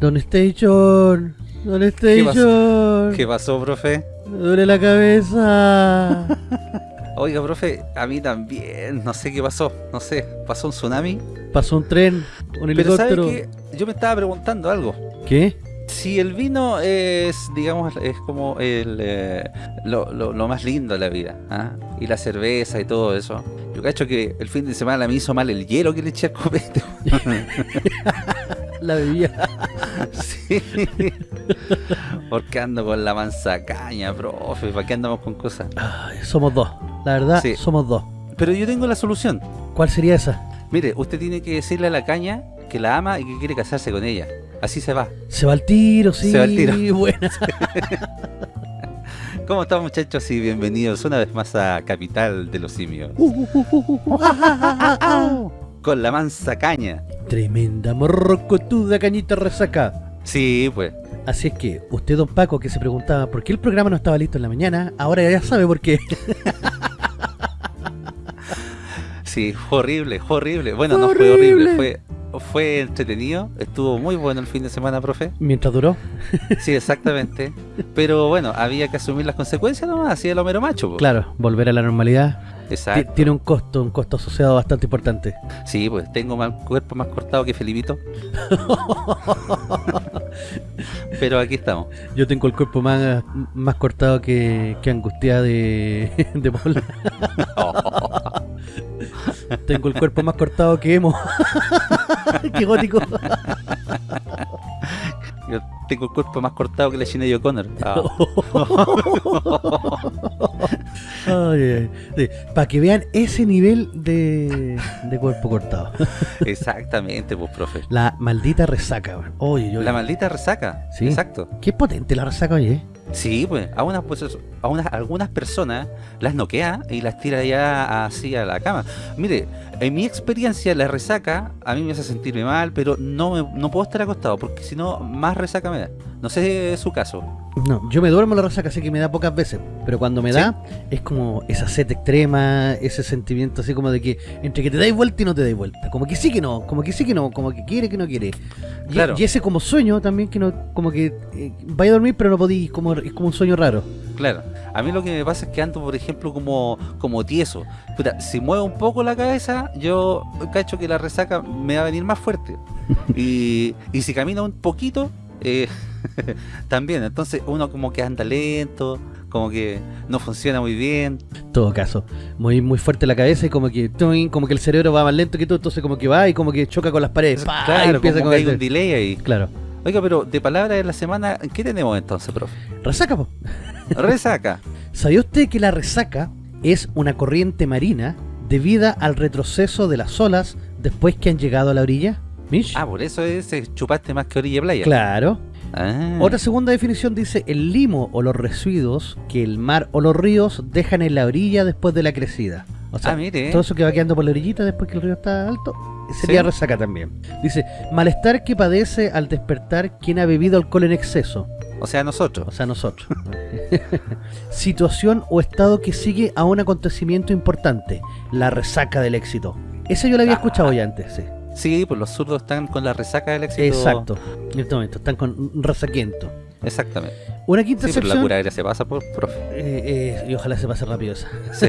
Don Station, Don ¿Qué Station, ¿Qué pasó, profe? me duele la cabeza. Oiga, profe, a mí también, no sé qué pasó, no sé, pasó un tsunami. Pasó un tren, un Pero ¿sabe helicóptero. qué? Yo me estaba preguntando algo. ¿Qué? Si el vino es, digamos, es como el, eh, lo, lo- lo más lindo de la vida, ¿ah? y la cerveza y todo eso. Yo cacho que el fin de semana me hizo mal el hielo que le eché al copete. La bebida. sí. Porque ando con la mansa caña, profe, ¿para qué andamos con cosas? Ay, somos dos. La verdad, Sí. somos dos. Pero yo tengo la solución. ¿Cuál sería esa? Mire, usted tiene que decirle a la caña que la ama y que quiere casarse con ella. Así se va. Se va al tiro, sí. Se va al tiro. Buena. ¿Cómo están muchachos? Y bienvenidos una vez más a Capital de los Simios. Con la mansa caña. Tremenda morrocotuda cañita resaca. Sí, pues. Así es que, usted, don Paco, que se preguntaba por qué el programa no estaba listo en la mañana, ahora ya sabe por qué. Sí, horrible, horrible. Bueno, no fue horrible, fue, fue entretenido. Estuvo muy bueno el fin de semana, profe. Mientras duró. Sí, exactamente. Pero bueno, había que asumir las consecuencias nomás, así el Homero Macho. po. Claro, volver a la normalidad. Exacto. Tiene un costo, un costo asociado bastante importante. Sí, pues tengo más cuerpo más cortado que Felipito. Pero aquí estamos. Yo tengo el cuerpo más, más cortado que, que angustia de, de Paul. tengo el cuerpo más cortado que emo. Qué gótico. Yo tengo el cuerpo más cortado que la Sinead O'Connor. Ah, Para que vean ese nivel de, de cuerpo cortado. exactamente, pues, profe. La maldita resaca. Oye, yo, La maldita resaca. Sí. Exacto. qué potente la resaca, oye. Sí, pues, a, unas, pues, a unas, algunas personas las noquea y las tira ya así a la cama. Mire, en mi experiencia la resaca a mí me hace sentirme mal, pero no, me- no puedo estar acostado porque si no, más resaca me da. No sé su caso. No, yo me duermo la resaca, así que me da pocas veces. Pero cuando me ¿Sí? da, es como esa sed extrema, ese sentimiento así como de que entre que te dais vuelta y no te dais vuelta. Como que sí que no, como que sí que no, como que quiere que no quiere. Y, Claro. y ese como sueño también, que no, como que eh, vaya a dormir pero no podís, como, es como un sueño raro. Claro, a mí lo que me pasa es que ando, por ejemplo, como, como tieso. Puta, si muevo un poco la cabeza, yo cacho que la resaca me va a venir más fuerte. Y, y si camino un poquito, eh, también. Entonces uno como que anda lento, como que no funciona muy bien. todo caso, muy muy fuerte la cabeza y como que como que el cerebro va más lento que todo, entonces como que va y como que choca con las paredes. ¡pa! y claro, empieza como que hay un delay ahí. Claro. Oiga, pero de palabras de la semana, ¿qué tenemos entonces, profe? Resaca, po. Resaca. ¿Sabía usted que la resaca es una corriente marina debida al retroceso de las olas después que han llegado a la orilla? ¿Mish? Ah, por eso es eh, chupaste más que orilla playa. claro. Ah. Otra segunda definición dice el limo o los residuos que el mar o los ríos dejan en la orilla después de la crecida. O sea, Ah, mire. todo eso que va quedando por la orillita después que el río está alto, sería Sí. resaca también. Dice, malestar que padece al despertar quien ha bebido alcohol en exceso. O sea, nosotros. O sea, nosotros. Situación o estado que sigue a un acontecimiento importante, la resaca del éxito. Esa yo la había Ah. escuchado ya antes, sí. Sí, pues los zurdos están con la resaca del éxito. Exacto. En este momento, están con resaquiento. Exactamente. Una quinta Sí, pero la sección, cura aérea se pasa por profe. eh, eh, y ojalá se pase rápido esa. Sí.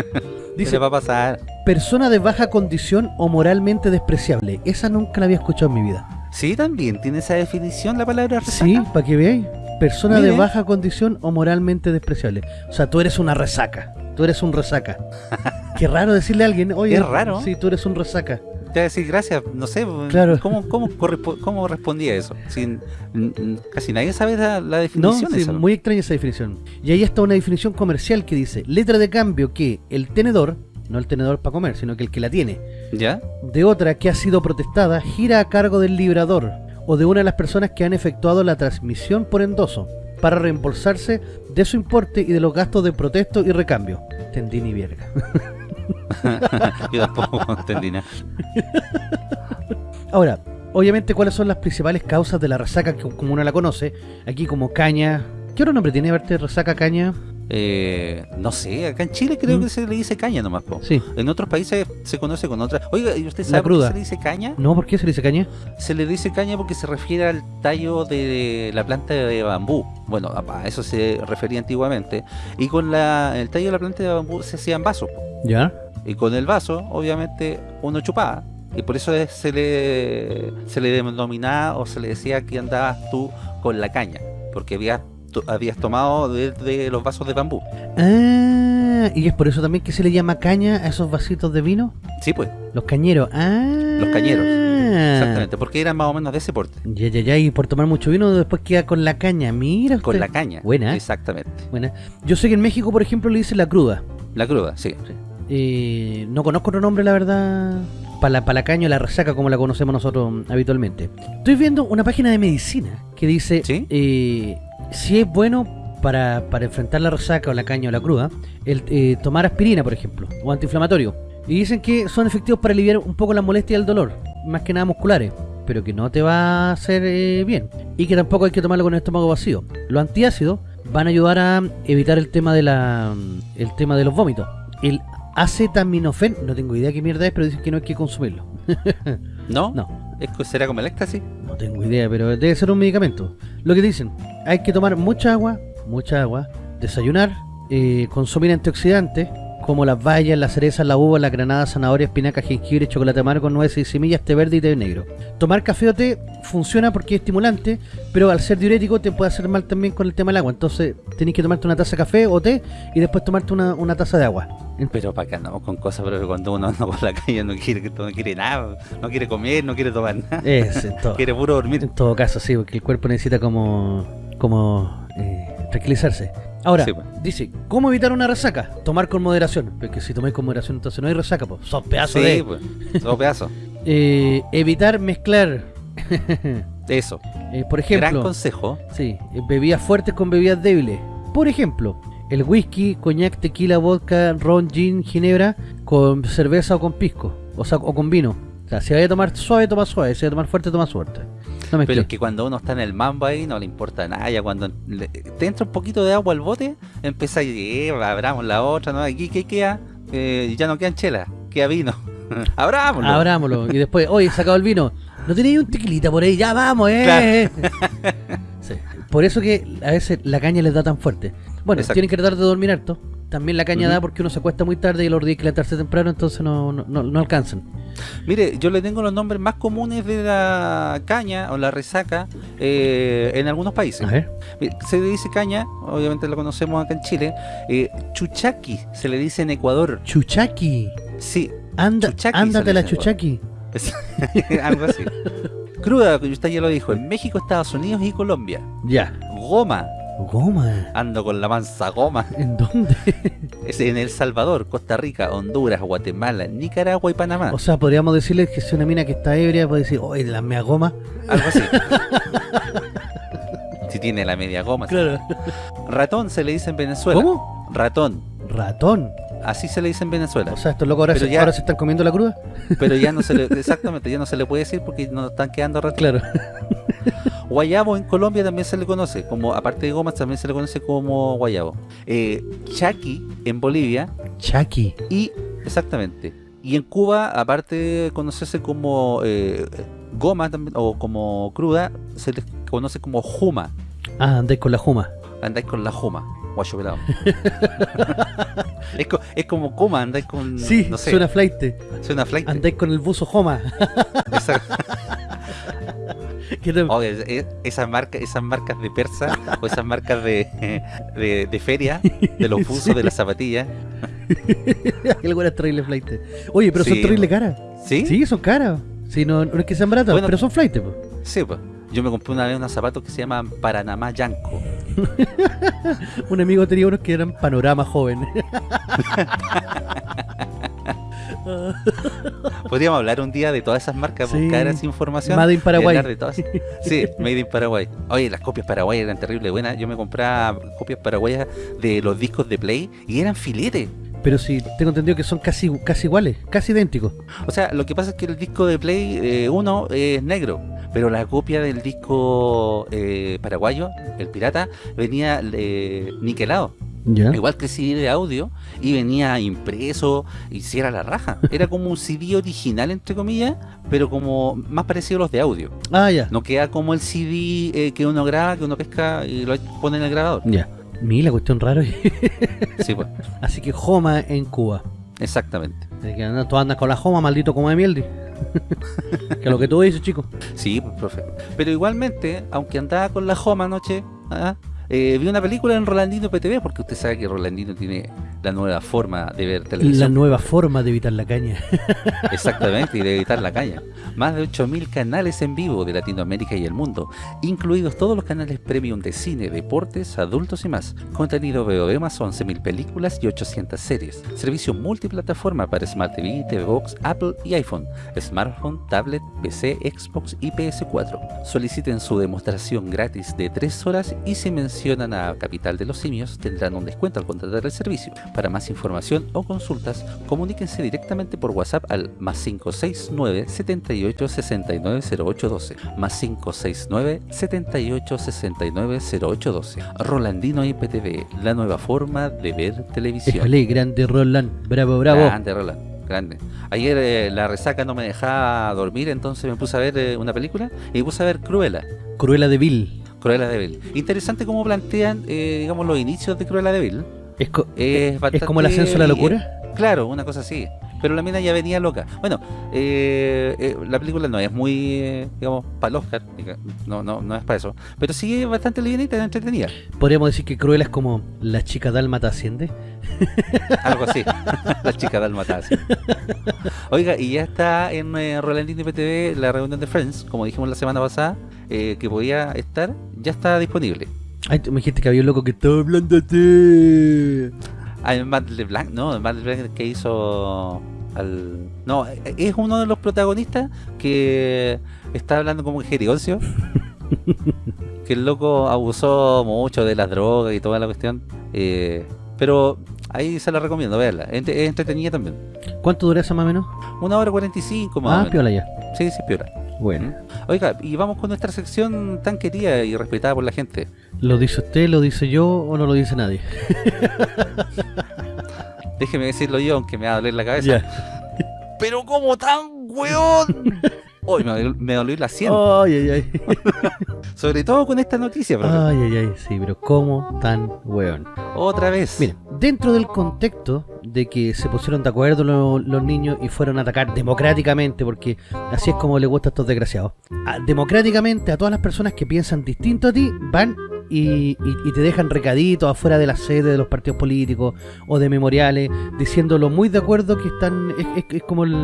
Dice, se va a pasar. persona de baja condición o moralmente despreciable. Esa nunca la había escuchado en mi vida. Sí, también tiene esa definición la palabra resaca. Sí, para que veáis. Persona de baja condición o moralmente despreciable. O sea, tú eres una resaca. Tú eres un resaca. Qué raro decirle a alguien, oye, Es raro. Sí, tú eres un resaca. Te voy a decir gracias, no sé, Claro. ¿cómo, cómo, cómo respondía eso? Sin, casi nadie sabe la, la No, definición de sí, eso. muy extraña esa definición. Y ahí está una definición comercial que dice, letra de cambio que el tenedor, no el tenedor para comer, sino que el que la tiene, ¿Ya? de otra que ha sido protestada, gira a cargo del librador o de una de las personas que han efectuado la transmisión por endoso, para reembolsarse de su importe y de los gastos de protesto y recambio. Entendí ni verga. Yo tampoco entendí. Ahora, obviamente, ¿cuáles son las principales causas de la resaca que, como uno la conoce? Aquí como caña. ¿Qué otro nombre tiene verte resaca caña? Eh, no sé, acá en Chile creo Mm. que se le dice caña nomás, po. Sí. En otros países se conoce con otra. Oiga, ¿y usted sabe por qué se le dice caña? No, ¿por qué se le dice caña? Se le dice caña porque se refiere al tallo de la planta de bambú. Bueno, a eso se refería antiguamente. Y con la, el tallo de la planta de bambú se hacían vasos. po. Ya. Y con el vaso, obviamente, uno chupaba. Y por eso es- se le, se le denominaba o se le decía que andabas tú con la caña. Porque habías, to- habías tomado de, de los vasos de bambú. Ah, y es por eso también que se le llama caña a esos vasitos de vino. Sí, pues, Los cañeros. Ah. Los cañeros. exactamente. Porque eran más o menos de ese porte. Ya, ya, ya. Y por tomar mucho vino después queda con la caña. Mira usted. Con la caña. Buena. Exactamente. Buena. Yo sé que en México, por ejemplo, le dicen la cruda. La cruda, sí. Eh, no conozco otro nombre, la verdad. Para la, pa' la caña o la resaca, como la conocemos nosotros habitualmente. Estoy viendo una página de medicina que dice ¿Sí? eh, si es bueno para, para enfrentar la resaca o la caña o la cruda, el eh, tomar aspirina, por ejemplo, o antiinflamatorio. Y dicen que son efectivos para aliviar un poco la molestia y el dolor, más que nada musculares, pero que no te va a hacer eh, bien. Y que tampoco hay que tomarlo con el estómago vacío. Los antiácidos van a ayudar a evitar el tema de la el tema de los vómitos. El acetaminofén, no tengo idea qué mierda es, pero dicen que no hay que consumirlo. ¿No? No, ¿Es que ¿Será como el éxtasis? no tengo idea, pero debe ser un medicamento. Lo que dicen, hay que tomar mucha agua, mucha agua, desayunar, eh, consumir antioxidantes, como las bayas, las cerezas, la uva, la granada, zanahoria, espinaca, jengibre, chocolate amargo, nueces y semillas, té verde y té negro. Tomar café o té funciona porque es estimulante, pero al ser diurético te puede hacer mal también con el tema del agua. Entonces tenés que tomarte una taza de café o té y después tomarte una taza de agua. Pero para acá andamos con cosas, pero cuando uno anda por la calle no quiere, no quiere nada, no quiere comer, no quiere tomar nada, Es, en todo, quiere puro dormir. en todo caso, sí, porque el cuerpo necesita como, como eh, tranquilizarse. Ahora, Sí, pues. dice, ¿cómo evitar una resaca? Tomar con moderación. Porque si tomáis con moderación, entonces no hay resaca, pues. Son pedazos Sí, de... pues, dos pedazos. Eh, evitar mezclar, Eso. eh, por Gran ejemplo, consejo. sí, bebidas fuertes con bebidas débiles. Por ejemplo, el whisky, coñac, tequila, vodka, ron, gin, ginebra, con cerveza o con pisco, o sea, o con vino. O sea, si vaya a tomar suave, toma suave, si vaya a tomar fuerte, toma fuerte. No mezcles. Pero es que cuando uno está en el mambo ahí no le importa nada. Ya cuando le- te entra un poquito de agua al bote, empieza a eh, abramos la otra, ¿no? Aquí, ¿qué queda? Eh, ya no quedan chelas, queda vino. Abrámoslo. Abrámoslo. Y después, oye, he sacado el vino. ¿No tenéis un tequilita por ahí? Ya vamos, eh. Sí. Por eso que a veces la caña les da tan fuerte. Bueno, Exacto. tienen que tratar de dormir harto. También la caña da porque uno se acuesta muy tarde y los días que levantarse temprano, entonces no, no, no, no alcanzan. Mire, yo le tengo los nombres más comunes de la caña o la resaca eh, en algunos países. A ver. Se le dice caña, obviamente la conocemos acá en Chile. Eh, chuchaqui se le dice en Ecuador. Chuchaqui. Sí, Anda, Chuchaqui ándate la chuchaqui. algo así. Cruda, que usted ya lo dijo, en México, Estados Unidos y Colombia. Ya. Goma, Goma. ando con la mansa goma. ¿En dónde? Es en El Salvador, Costa Rica, Honduras, Guatemala, Nicaragua y Panamá. O sea, podríamos decirle que si una mina que está ebria puede decir, oye, la mea goma. Algo así. si tiene la media goma. sí. Claro. Ratón se le dice en Venezuela. ¿Cómo? Ratón. Ratón. Así se le dice en Venezuela. O sea, estos locos ahora, se, ya- ahora se están comiendo la cruda. Pero ya no se le, exactamente, ya no se le puede decir porque nos están quedando ratón. Claro. Guayabo en Colombia también se le conoce, como aparte de gomas también se le conoce como guayabo. Eh, chaki en Bolivia Chaki. y exactamente. Y en Cuba, aparte de conocerse como eh, goma también, o como cruda, se les conoce como juma. Ah, andáis con la juma. Andáis con la juma, guacho pelado. es, co- es como coma, andáis con. Sí, no sé, suena flight. suena flight. Andáis con el buzo Joma. Exacto. ¿Qué te- Oye, es- es- esas marcas, esas marcas de persa o esas marcas de, de, de feria, de los buzos, Sí. de las zapatillas. Qué buenas terribles flight. Oye, pero son Sí. terribles caras. ¿Sí? Sí, son caras. Sí, no, no es que sean baratas, Bueno. pero son flight. po. Sí, pues. Yo me compré una vez unos zapatos que se llaman Paranamá Yanco. Un amigo tenía unos que eran panorama joven. Podríamos hablar un día de todas esas marcas, Sí. buscar esa información. Made in Paraguay. de todas. Sí, Made in Paraguay. Oye, las copias paraguay eran terrible buenas. Yo me compraba copias paraguayas de los discos de Play y eran filetes. Pero sí, tengo entendido que son casi, casi iguales, casi idénticos. O sea, lo que pasa es que el disco de Play 1 es negro, pero la copia del disco eh, paraguayo, el pirata, venía eh, niquelado. Igual que el CD de audio, y venía impreso, y si era la raja. Era como un CD original, entre comillas, pero como más parecido a los de audio. Ah, ya. No queda como el CD eh, que uno graba, que uno pesca y lo pone en el grabador. Ya. Mira, cuestión raro. Sí, pues, Así que Joma en Cuba. exactamente. Así que anda- tú andas con la Joma, maldito como de mieldi. que lo que tú dices, chico. Sí, pues, profe. Pero igualmente, aunque andaba con la Joma anoche, ¿ah? Eh, vi una película en Rolandino PTV, porque usted sabe que Rolandino tiene la nueva forma de ver La televisión. nueva forma de evitar la caña. Exactamente, y de evitar la caña. Más de 8.000 canales en vivo de Latinoamérica y el mundo, incluidos todos los canales premium de cine, deportes, adultos y más. Contenido VOD más 11.000 películas y 800 series. Servicio multiplataforma para Smart TV, TV Box, Apple y iPhone, smartphone, tablet, PC, Xbox y PS4. Soliciten su demostración gratis de 3 horas y si mencionan a Capital de los Simios tendrán un descuento al contratar el servicio. Para más información o consultas, comuníquense directamente por WhatsApp al más 569 78 69 0812 más 569 78 69 0812 Rolandino IPTV, la nueva forma de ver televisión. Éjale, grande Roland. Bravo, bravo. Grande, Roland, grande. Ayer eh, la resaca no me dejaba dormir, entonces me puse a ver eh, una película y me puse a ver Cruella. Cruella de Vil. Cruella de Vil. Interesante cómo plantean, eh, digamos, los inicios de Cruella de Vil. Es, co- Es, es como el ascenso a la locura. Claro, una cosa así. Pero la mina ya venía loca. Bueno, eh, eh, la película no es muy, eh, digamos, para el Oscar. No, no, no es para eso. Pero sí es bastante livianita y entretenida. Podríamos decir que Cruella es como la chica dálmata asciende. Algo así. la chica dalmata. así. Oiga, y ya está en eh, Rolandino PTV la reunión de Friends, como dijimos la semana pasada, eh, que podía estar, ya está disponible. Ay, tú me dijiste que había un loco que estaba hablando de ti. Ah, Matt LeBlanc, no, Matt LeBlanc que hizo al... No, es uno de los protagonistas que está hablando como jerigoncio. que el loco abusó mucho de las drogas y toda la cuestión. eh, pero ahí se la recomiendo, verla. Es entre- es entretenida también. ¿Cuánto dura esa más o menos? Una hora cuarenta y cinco más o Ah, menos. piola ya. Sí, sí, piola. Bueno. Oiga, y vamos con nuestra sección tan querida y respetada por la gente. ¿Lo dice usted, lo dice yo o no lo dice nadie? Déjeme decirlo yo, aunque me va a doler la cabeza. Pero como tan weón. Hoy me, dolió- me dolió la sien. Ay, ay, ay. Sobre todo con esta noticia, profe. Ay, ay, ay. Sí, pero ¿cómo tan weón? Otra vez. Mira, dentro del contexto de que se pusieron de acuerdo lo- los niños y fueron a atacar democráticamente, porque así es como le gusta a estos desgraciados, a- democráticamente a todas las personas que piensan distinto a ti, van y, te dejan recaditos afuera de la sede de los partidos políticos o de memoriales, diciéndolo muy de acuerdo que están, es, es- es como el,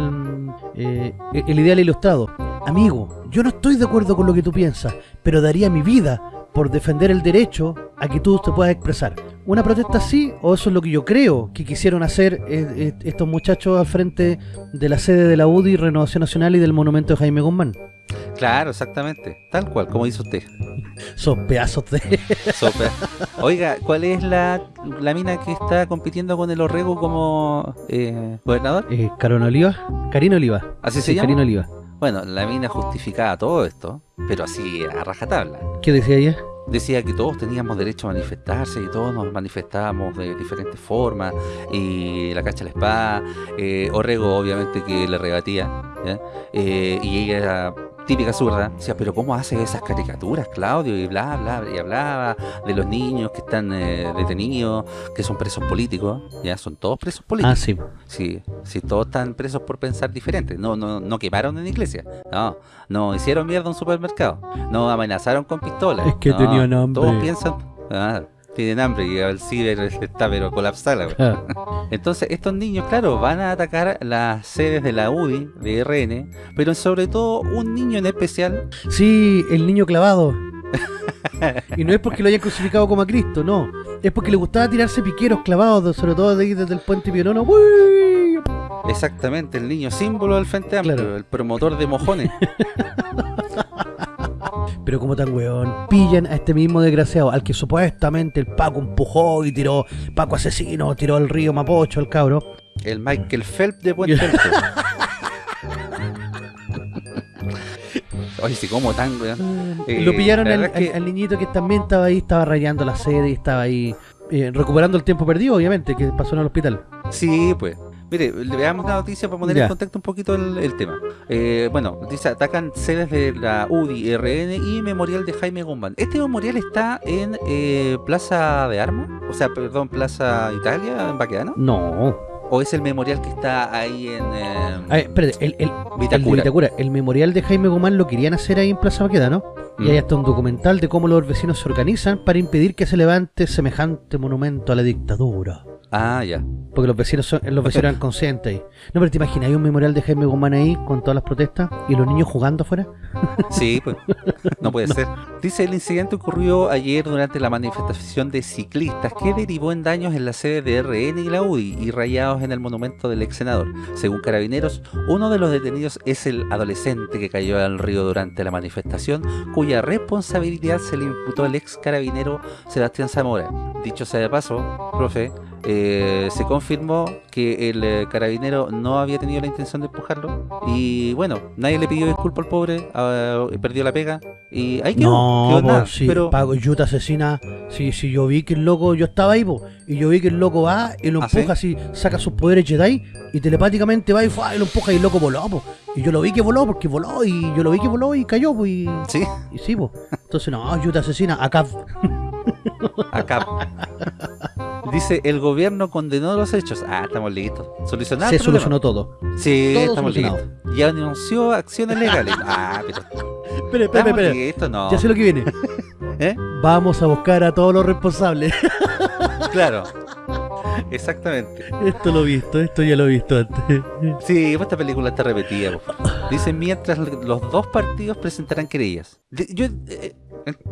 eh, el ideal ilustrado. Amigo, yo no estoy de acuerdo con lo que tú piensas, pero daría mi vida por defender el derecho a que tú te puedas expresar. ¿Una protesta así? ¿O eso es lo que yo creo que quisieron hacer eh, eh, estos muchachos al frente de la sede de la UDI, Renovación Nacional y del monumento de Jaime Guzmán? Claro, exactamente. Tal cual, como dice usted. Esos pedazos de... Oiga, ¿cuál es la, la mina que está compitiendo con el Orrego como eh, gobernador? Eh, ¿Carona Oliva? Karina Oliva. ¿Así Sí, se llama? Karina Oliva. Bueno, la mina justificaba todo esto, pero así a rajatabla. ¿Qué decía ella? Decía que todos teníamos derecho a manifestarse y todos nos manifestábamos de diferentes formas y la cacha la espada eh, Orrego obviamente que le rebatía. Eh, y ella típica zurda decía pero cómo hace esas caricaturas Claudio y bla bla y hablaba de los niños que están eh, detenidos que son presos políticos ya son todos presos políticos Ah, sí. Sí, sí, todos están presos por pensar diferente. No, no, no quemaron en iglesia. No, no hicieron mierda en un supermercado. No amenazaron con pistolas. Es que no, tenían hambre. Todos piensan, ah, tienen hambre y el ciber está pero colapsada. Ah, Entonces estos niños, claro, van a atacar las sedes de la UDI, de RN, pero sobre todo un niño en especial. Sí, el niño clavado. y no es porque lo hayan crucificado como a Cristo, no. Es porque le gustaba tirarse piqueros clavados, sobre todo de ahí desde el puente Pionono. ¡Uy! Exactamente, el niño símbolo del Frente Amplio, Claro. el promotor de mojones. Pero como tan weón, pillan a este mismo desgraciado, al que supuestamente el Paco empujó y tiró, Paco asesino, tiró al río Mapocho, al cabro. el Michael Phelps de Puente Alto. Oye, si como tan, weón. Eh, Lo pillaron que- al niñito que también estaba ahí, estaba rayando la sede y estaba ahí eh, recuperando el tiempo perdido, obviamente, que pasó en el hospital. Sí, pues. Mire, le veamos una noticia para poner Ya. en contexto un poquito el, el tema. Eh, bueno, dice, atacan sedes de la UDI, RN y Memorial de Jaime Guzmán. Este memorial está en eh, Plaza de Armas, o sea, perdón, Plaza Italia, en Baquedano. No. ¿O es el memorial que está ahí en eh, A ver, espérate, el, el, el de Vitacura? Vitacura, el memorial de Jaime Guzmán lo querían hacer ahí en Plaza Baqueda, ¿no? Y hay hasta un documental de cómo los vecinos se organizan para impedir que se levante semejante monumento a la dictadura. Ah, ya. Porque los vecinos son, los vecinos eran conscientes ahí. No, pero te imaginas, hay un memorial de Jaime Guzmán ahí con todas las protestas y los niños jugando afuera. Sí, pues. No puede ser. Dice, el incidente ocurrió ayer durante la manifestación de ciclistas que derivó en daños en la sede de RN y la UDI y rayados en el monumento del ex senador. Según carabineros, uno de los detenidos es el adolescente que cayó al río durante la manifestación, responsabilidad se le imputó al ex carabinero Sebastián Zamora. Dicho sea de paso, profe, eh, se confirmó que el eh, carabinero no había tenido la intención de empujarlo y bueno, nadie le pidió disculpas al pobre, ah, perdió la pega y ahí quedó, No, quedó nada, sí, pero Pago Yuta asesina. Sí, sí, yo vi que el loco, yo estaba ahí, po, y yo vi que el loco va y lo ¿Ah, empuja así, saca sus poderes Jedi y telepáticamente va y, ¡fua! y lo empuja y el loco voló, po. Y yo lo vi que voló porque voló y yo lo vi que voló y cayó, pues y, sí, y sí, po. Entonces, no, Yuta asesina, acá. acá. Dice, el gobierno condenó los hechos. Ah, estamos listos. ¿Solucionar Se solucionó todo. Sí, todo estamos solucionado. listos. Y anunció acciones legales. Ah, pero Espera, espera, espera. listos, no. Ya sé lo que viene. ¿Eh? Vamos a buscar a todos los responsables. Claro. Exactamente. esto lo he visto, esto ya lo he visto antes. Sí, pues esta película está repetida. po. Dice, mientras los dos partidos presentarán querellas. Yo eh,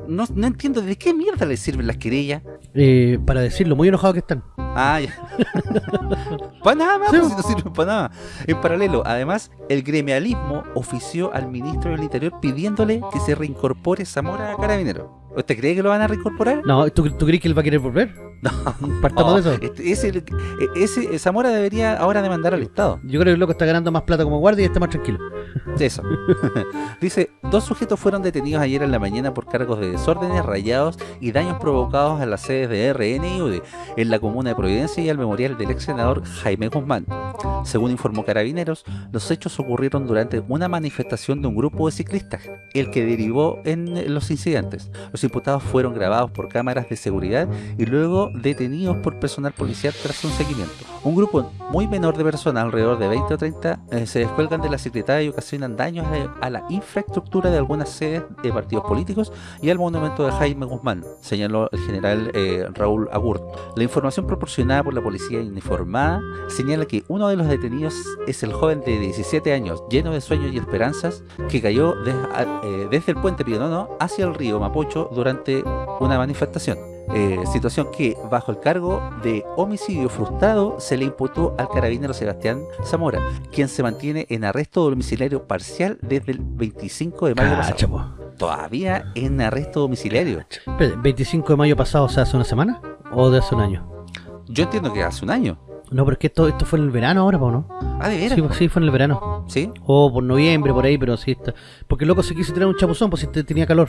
no, no entiendo de qué mierda les sirven las querellas. Eh, para decirlo, muy enojados que están. Ah, ya. para nada más, Sí. pues, si no sirven para nada. En paralelo, además, el gremialismo ofició al ministro del Interior pidiéndole que se reincorpore Zamora a Carabinero. ¿Usted cree que lo van a reincorporar? No, ¿tú, tú crees que él va a querer volver? No. Partamos de eso. este- ese, eh, ese Zamora debería ahora demandar al Estado. Yo creo que el loco está ganando más plata como guardia y está más tranquilo. Eso. Dice, dos sujetos fueron detenidos ayer en la mañana por cargos de desórdenes, rayados y daños provocados a las sedes de RN y UDI en la comuna de Providencia y al memorial del ex senador Jaime Guzmán. Según informó Carabineros, los hechos ocurrieron durante una manifestación de un grupo de ciclistas, el que derivó en los incidentes. Los imputados fueron grabados por cámaras de seguridad y luego detenidos por personal policial tras un seguimiento. Un grupo muy menor de personas, alrededor de 20 o 30, eh, se descuelgan de la secretaria y ocasionan daños a, a la infraestructura de algunas sedes de partidos políticos y al monumento de Jaime Guzmán, señaló el general eh, Raúl Agurt. La información proporcionada por la policía uniformada señala que uno de los detenidos es el joven de 17 años, lleno de sueños y esperanzas, que cayó a- eh, desde el puente Pionono hacia el río Mapocho durante una manifestación. Eh, situación que, bajo el cargo de homicidio frustrado, se le imputó al carabinero Sebastián Zamora, quien se mantiene en arresto domiciliario parcial desde el 25 de mayo pasado. Todavía en arresto domiciliario. Espérate, ¿25 de mayo pasado, o sea, hace una semana? ¿O de hace un año? Yo entiendo que hace un año. No, pero es que esto, esto fue en el verano ahora, ¿no? Ah, de veras. Sí, pues, sí, fue en el verano. Sí, O por noviembre, por ahí, pero sí está. Porque el loco se quiso tirar un chapuzón, pues si te- tenía calor.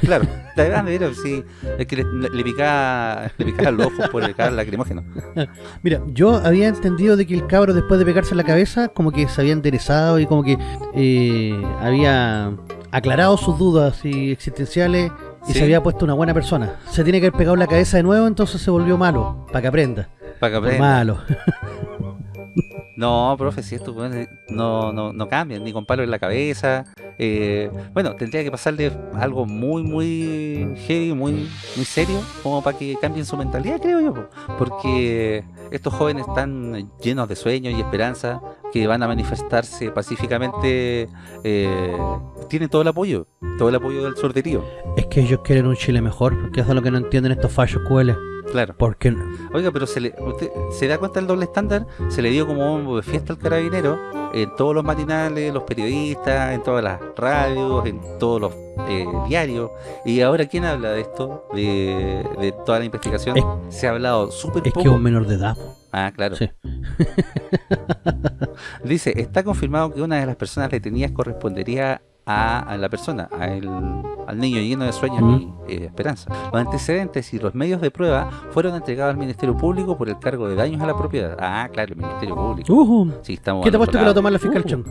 claro. De verdad, de veras, sí. Es que le, le picaba, le picaba los ojos por el gas lacrimógeno. Mira, yo había entendido de que el cabro después de pegarse en la cabeza, como que se había enderezado y como que eh, había aclarado sus dudas y existenciales y Sí. se había puesto una buena persona. Se tiene que haber pegado en la cabeza de nuevo, entonces se volvió malo, para que aprenda. Para que Por aprenda. malo. No, profe, si estos weones no, no, no cambian, ni con palo en la cabeza. eh, bueno, tendría que pasarle algo muy, muy heavy, muy, muy serio, como para que cambien su mentalidad, creo yo. po. Porque estos jóvenes están llenos de sueños y esperanza, que van a manifestarse pacíficamente, eh, tienen todo el apoyo, todo el apoyo del sorderío. Es que ellos quieren un Chile mejor, porque eso es lo que no entienden estos fallos QL. Claro. Porque Oiga, pero se le, usted se da cuenta del doble estándar, se le dio como un fiesta al carabinero en todos los matinales, los periodistas, en todas las radios, en todos los eh, diarios. Y ahora, ¿quién habla de esto? De, de toda la investigación. Es- se ha hablado súper es que poco. es un menor de edad. Ah, claro. Sí. Dice, está confirmado que una de las personas detenidas correspondería a, a la persona, a el- al niño lleno de sueños y eh, esperanza. Los antecedentes y los medios de prueba fueron entregados al Ministerio Público por el cargo de daños a la propiedad. Ah, claro, el Ministerio Público. Uh, Sí, estamos ¿Qué te otro que lo lado. toma la fiscal Uh, Chong?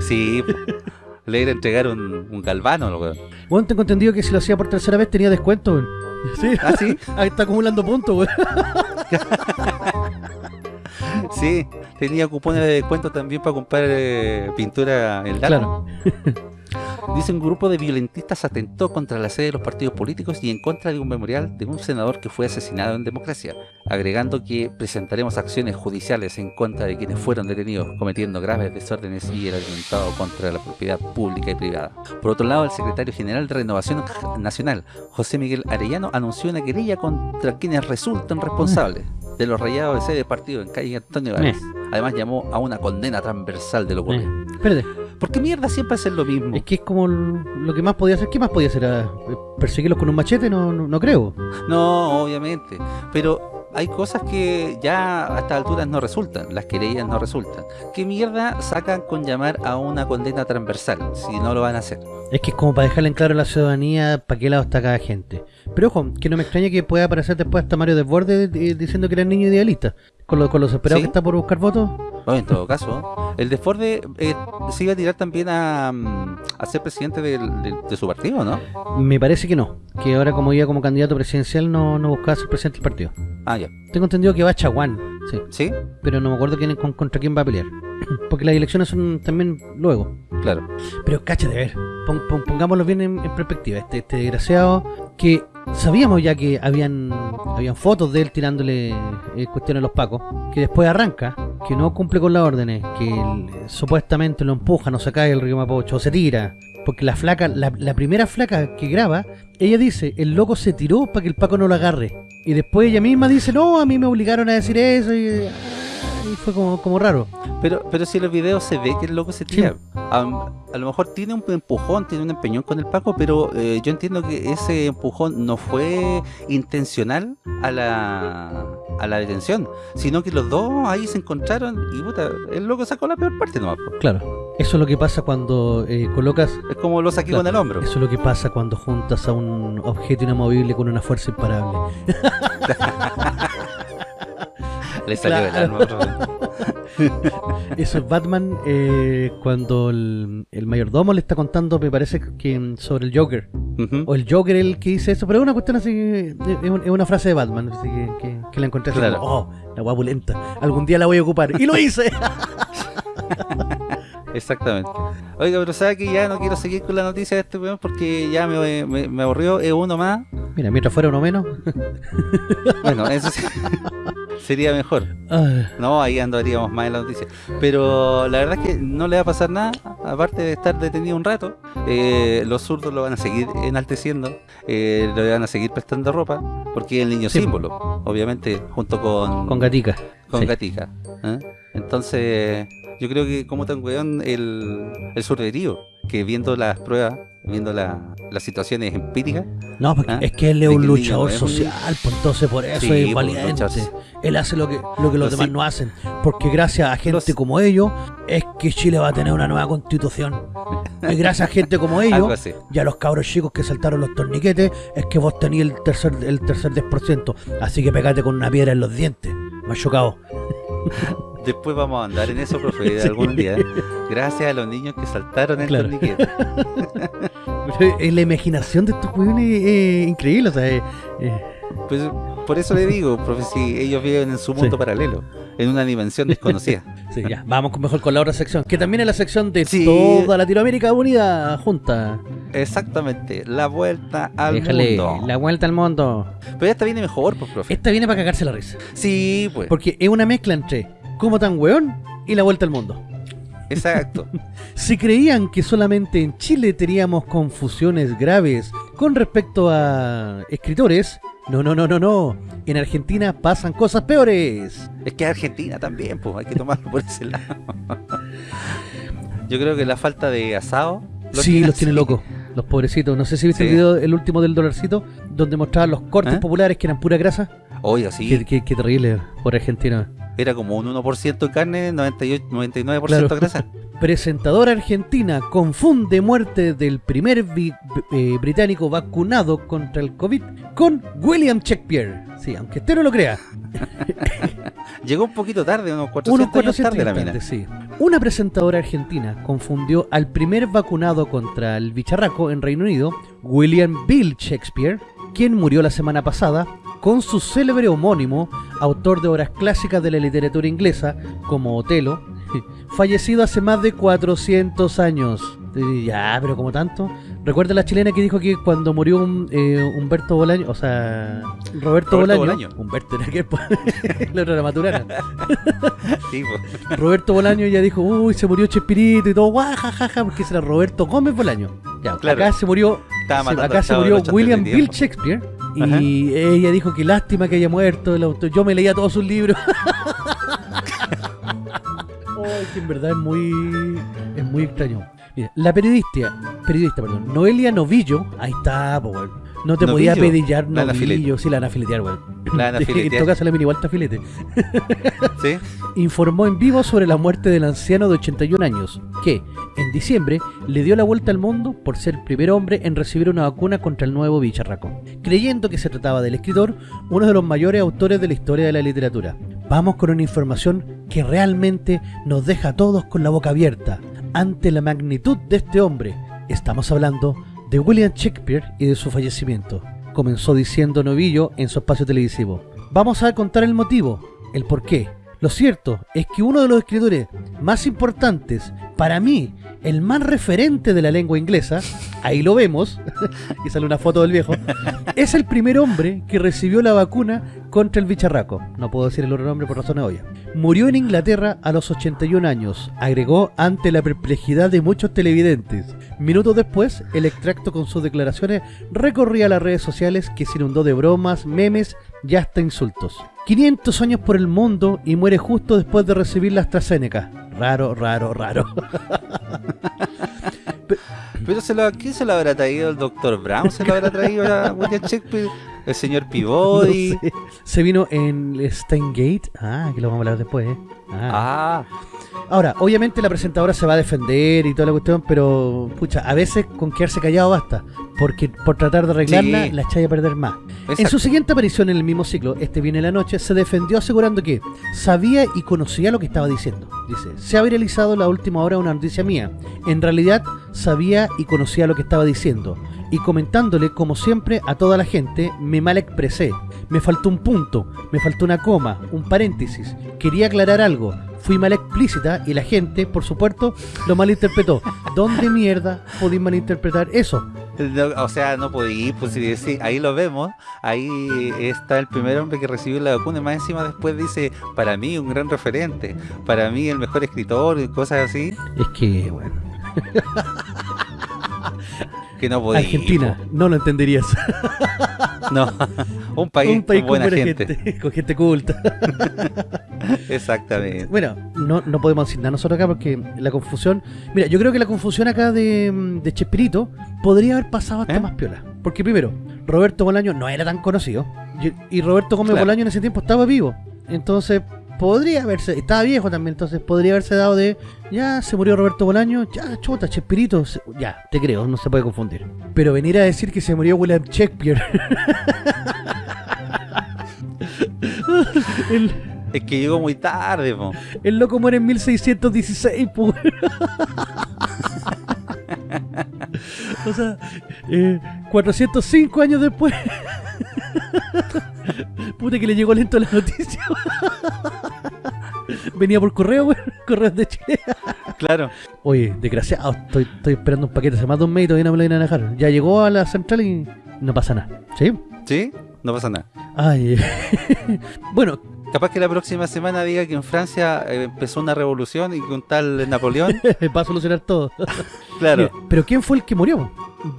Sí, le iba a entregar un, un galvano, lo. Bueno, tengo entendido que si lo hacía por tercera vez tenía descuento. Sí, ¿Ah, sí? ahí está acumulando puntos, weón. Sí, tenía cupones de descuento también para comprar eh, pintura en. Claro. Dice un grupo de violentistas atentó contra la sede de los partidos políticos y en contra de un memorial de un senador que fue asesinado en democracia, agregando que presentaremos acciones judiciales en contra de quienes fueron detenidos cometiendo graves desórdenes y el atentado contra la propiedad pública y privada. Por otro lado, el secretario general de Renovación Nacional, José Miguel Arellano, anunció una querella contra quienes resultan responsables de los rayados de sede de partido en calle Antonio Gálvez. Además llamó a una condena transversal de lo ocurrido. Eh, espérate, ¿Por qué mierda siempre hacer lo mismo? es que es como lo que más podía hacer. ¿Qué más podía hacer? Ah, ¿Perseguirlos con un machete? No, no, no creo. No, obviamente. Pero hay cosas que ya a estas alturas no resultan. Las querellas no resultan. ¿Qué mierda sacan con llamar a una condena transversal si no lo van a hacer? Es que es como para dejarle en claro a la ciudadanía para qué lado está cada gente. Pero ojo, que no me extraña que pueda aparecer después hasta Mario Desbordes eh, diciendo que era niño idealista. Con lo, con los esperados Sí. que está por buscar votos. No, en todo caso, el Desforde eh, se iba a tirar también a, mm, a ser presidente de, de su partido, ¿no? Me parece que no. Que ahora como iba como candidato presidencial no, no buscaba ser presidente del partido. Ah, ya. Tengo entendido que va a Chaguán. Sí. ¿Sí? Pero no me acuerdo quién, con- contra quién va a pelear. Porque las elecciones son también luego. Claro. Pero cacha de ver, pon- pon- pongámoslo bien en, en perspectiva. Este, este desgraciado que sabíamos ya que habían habían fotos de él tirándole eh, cuestiones a los pacos, que después arranca, que no cumple con las órdenes, que él, eh, supuestamente lo empujan o se cae el río Mapocho se tira. Porque la flaca, la, la primera flaca que graba, ella dice, el loco se tiró para que el Paco no lo agarre. Y después ella misma dice, no, a mí me obligaron a decir eso y, y fue como, como raro. Pero, pero si en los videos se ve que el loco se tira. A lo mejor tiene un empujón, tiene un empeñón con el Paco, pero eh, yo entiendo que ese empujón no fue intencional a la, a la detención, sino que los dos ahí se encontraron y puta, el loco sacó la peor parte nomás. Claro, eso es lo que pasa cuando eh, colocas Es como lo saqué Claro, con el hombro. Eso es lo que pasa cuando juntas a un objeto inamovible con una fuerza imparable. Le salió Claro. el alma. Eso es Batman eh, cuando el, el mayordomo le está contando, me parece que sobre el Joker. O el Joker el que dice eso, pero es una cuestión así, es, un- es una frase de Batman, así que, que- que la encontré así como, oh, la guapulenta, algún día la voy a ocupar. ¡Y lo hice! Exactamente. Oiga, pero sabe que ya no quiero seguir con la noticia de este weón porque ya me, me, me aburrió. Es uno más. Mira, mientras fuera uno menos. Bueno, eso sí- sería mejor. No, ahí andaríamos más en la noticia. Pero la verdad es que no le va a pasar nada, aparte de estar detenido un rato. Eh, los zurdos lo van a seguir enalteciendo, eh, le van a seguir prestando ropa, porque es el niño Sí. símbolo, obviamente, junto con, con gatica. con Sí. Gatica. ¿eh? Entonces, yo creo que como tan weón el, el surderío, que viendo las pruebas, viendo la- las situaciones empíricas, No, porque ¿Ah? es que él es un niño luchador social, pues entonces por eso Sí, es pues, valiente. Él hace lo que, lo que los demás sí- no hacen. Porque gracias a gente Los- como ellos, es que Chile va a tener una nueva constitución. Y gracias a gente como ellos, y a los cabros chicos que saltaron los torniquetes, es que vos tenías el tercer, el tercer 10%. Así que pegate con una piedra en los dientes. Me ha chocado. Después vamos a andar en eso, profe, Sí. algún día. Gracias a los niños que saltaron el Claro. eh, la imaginación de estos jóvenes es increíble. O sea, eh, eh, Pues por eso le digo, profe, si ellos viven en su mundo Sí. paralelo, en una dimensión desconocida. sí, ya. Vamos mejor con la otra sección. Que también es la sección de Sí. toda Latinoamérica unida junta. Exactamente, la vuelta al Déjale mundo. la vuelta al mundo. Pero esta viene mejor, pues, profe. Esta viene para cagarse la risa. Sí, pues, Porque es una mezcla entre como tan weón y la vuelta al mundo. exacto. Si creían que solamente en Chile teníamos confusiones graves con respecto a escritores, no, no, no, no, no. En Argentina pasan cosas peores. Es que Argentina también, pues, hay que tomarlo por ese lado. Yo creo que la falta de asado. sí, los tiene locos. Los pobrecitos. No sé si viste Sí. el video, el último del dolarcito, donde mostraban los cortes ¿Eh? populares que eran pura grasa. Oiga, sí. Qué, qué- qué terrible por Argentina. Era como un 1% de carne, 98, 99% Claro. grasa. Presentadora argentina confunde muerte del primer vi- eh, británico vacunado contra el COVID con William Shakespeare. Sí, aunque usted no lo crea. Llegó un poquito tarde, unos 400, Unos años 400 tarde la mina. tarde, sí. Una presentadora argentina confundió al primer vacunado contra el bicharraco en Reino Unido, William Bill Shakespeare, quien murió la semana pasada, con su célebre homónimo, autor de obras clásicas de la literatura inglesa, como Otelo, fallecido hace más de 400 años. Y Ya, pero como tanto. Recuerda la chilena que dijo que cuando murió un, eh, Humberto Bolaño, o sea, Roberto, Roberto Bolaño, Bolaño. Humberto era que la otra era Maturana. Sí, po. Roberto Bolaño ya dijo, uy, se murió Chespirito y todo, guajajaja, porque ese era Roberto Gómez Bolaño. Ya, Claro. acá se murió, se- acá se murió del 80 William Bill. Shakespeare y ella dijo que lástima que haya muerto el autor. Yo me leía todos sus libros. Ay, que en verdad es muy es muy extraño. Mira, la periodista, periodista, perdón, Noelia Novillo, ahí está, po. No te podía pedillar Novillo, sí, la van a filetear, weón. La van a en filetear. todo caso la mini está filete ¿Sí? informó en vivo sobre la muerte del anciano de 81 años, que, en diciembre, le dio la vuelta al mundo por ser el primer hombre en recibir una vacuna contra el nuevo bicharraco, creyendo que se trataba del escritor, uno de los mayores autores de la historia de la literatura. Vamos con una información que realmente nos deja a todos con la boca abierta ante la magnitud de este hombre. Estamos hablando de William Shakespeare y de su fallecimiento. Comenzó diciendo Novillo en su espacio televisivo. Vamos a contar el motivo, el por qué. Lo cierto es que uno de los escritores más importantes, para mí, el más referente de la lengua inglesa, ahí lo vemos, y sale una foto del viejo, es el primer hombre que recibió la vacuna contra el bicharraco. No puedo decir el otro nombre por razones obvias. Murió en Inglaterra a los 81 años, agregó ante la perplejidad de muchos televidentes. Minutos después, el extracto con sus declaraciones recorría las redes sociales que se inundó de bromas, memes y hasta insultos. 500 años por el mundo y muere justo después de recibir la AstraZeneca. Raro, raro, raro. Pero se lo, ¿quién se lo habrá traído el Dr. Brown? ¿Se lo habrá traído a William Shakespeare? ¿El señor No Peabody? sé. Se vino en Steingate. Ah, que lo vamos a hablar después. ¿eh? Ah. Ah, Ahora, obviamente la presentadora se va a defender y toda la cuestión, pero pucha, a veces con quedarse callado basta, porque por tratar de arreglarla Sí. la echáis a perder más. En su siguiente aparición en el mismo ciclo, Este viene la noche, se defendió asegurando que sabía y conocía lo que estaba diciendo. Dice, se ha viralizado la última hora una noticia mía. En realidad, sabía y conocía lo que estaba diciendo. Y comentándole, como siempre, a toda la gente, me mal expresé. Me faltó un punto, me faltó una coma, un paréntesis. Quería aclarar algo. Fui mal explícita y la gente, por supuesto, lo malinterpretó. ¿Dónde mierda podéis malinterpretar eso? No, o sea, no podí, pues si sí, ahí lo vemos, ahí está el primer hombre que recibió la vacuna y más encima después dice, para mí un gran referente, para mí el mejor escritor y cosas así, Es que, bueno, que no podí. Argentina, no lo entenderías. No, un país, un país con buena buena gente. con gente culta. Exactamente. Bueno, no, no podemos decir nada nosotros acá porque la confusión... Mira, yo creo que la confusión acá de, de Chespirito podría haber pasado hasta ¿Eh? más piola. Porque primero, Roberto Bolaño no era tan conocido. Y, y Roberto Gómez Claro. Bolaño en ese tiempo estaba vivo. Entonces, podría haberse... Estaba viejo también, entonces podría haberse dado de... Ya, se murió Roberto Bolaño, ya, chuta, Chespirito... se- ya, te creo, no se puede confundir. Pero venir a decir que se murió William Shakespeare... el, Es que llegó muy tarde, po. el loco muere en 1616, pues. o sea, eh, 405 años después. Puta que le llegó lento la noticia. Venía por correo, weón. Correos de Chile. Claro. Oye, desgraciado, estoy, estoy esperando un paquete hace más de un mes y todavía no me lo vienen a dejar. Ya llegó a la central y no pasa nada. ¿Sí? ¿Sí? No pasa nada. Ay. bueno, Capaz que la próxima semana diga que en Francia eh, empezó una revolución y que un tal Napoleón, va a solucionar todo. claro, Mira, Pero ¿quién fue el que murió?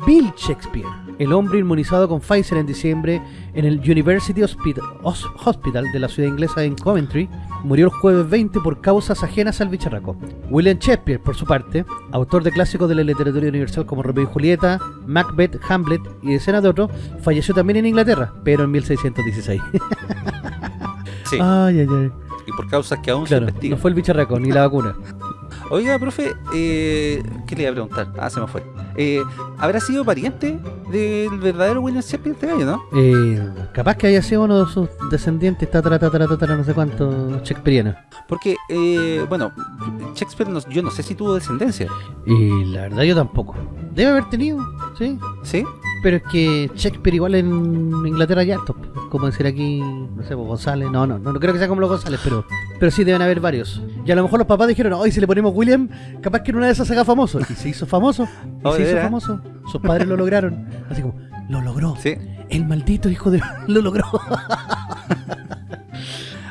Bill Shakespeare, el hombre inmunizado con Pfizer en diciembre en el University Hospital, Hos- Hospital de la ciudad inglesa en Coventry, murió el jueves 20 por causas ajenas al bicharraco. William Shakespeare, por su parte, autor de clásicos de la literatura universal como Romeo y Julieta, Macbeth, Hamlet y decenas de otros, falleció también en Inglaterra, pero en 1616. sí. Ay, ay, ay. y por causas que aún Claro, se no investigan. fue el bicharraco ni la vacuna. Oiga, profe, eh, ¿qué le iba a preguntar? Ah, se me fue. Eh, ¿Habrá sido pariente del verdadero William Shakespeare este gallo, no? Eh, capaz que haya sido uno de sus descendientes, tatara, tatara, tatara, no sé cuánto, shakespeariano. Porque, eh, bueno, Shakespeare, no- yo no sé si tuvo descendencia, Y la verdad yo tampoco. Debe haber tenido, sí. ¿sí? Pero es que Shakespeare igual en Inglaterra ya top. Como decir aquí, no sé, González. No, no, no, no creo que sea como los González, pero pero sí deben haber varios. Y a lo mejor los papás dijeron, hoy si le ponemos William, capaz que en una de esas se haga famoso. Y se hizo famoso. Y Oh, se ¿de hizo famoso. Sus padres lo lograron. Así como, lo logró. Sí. El maldito hijo de... lo logró.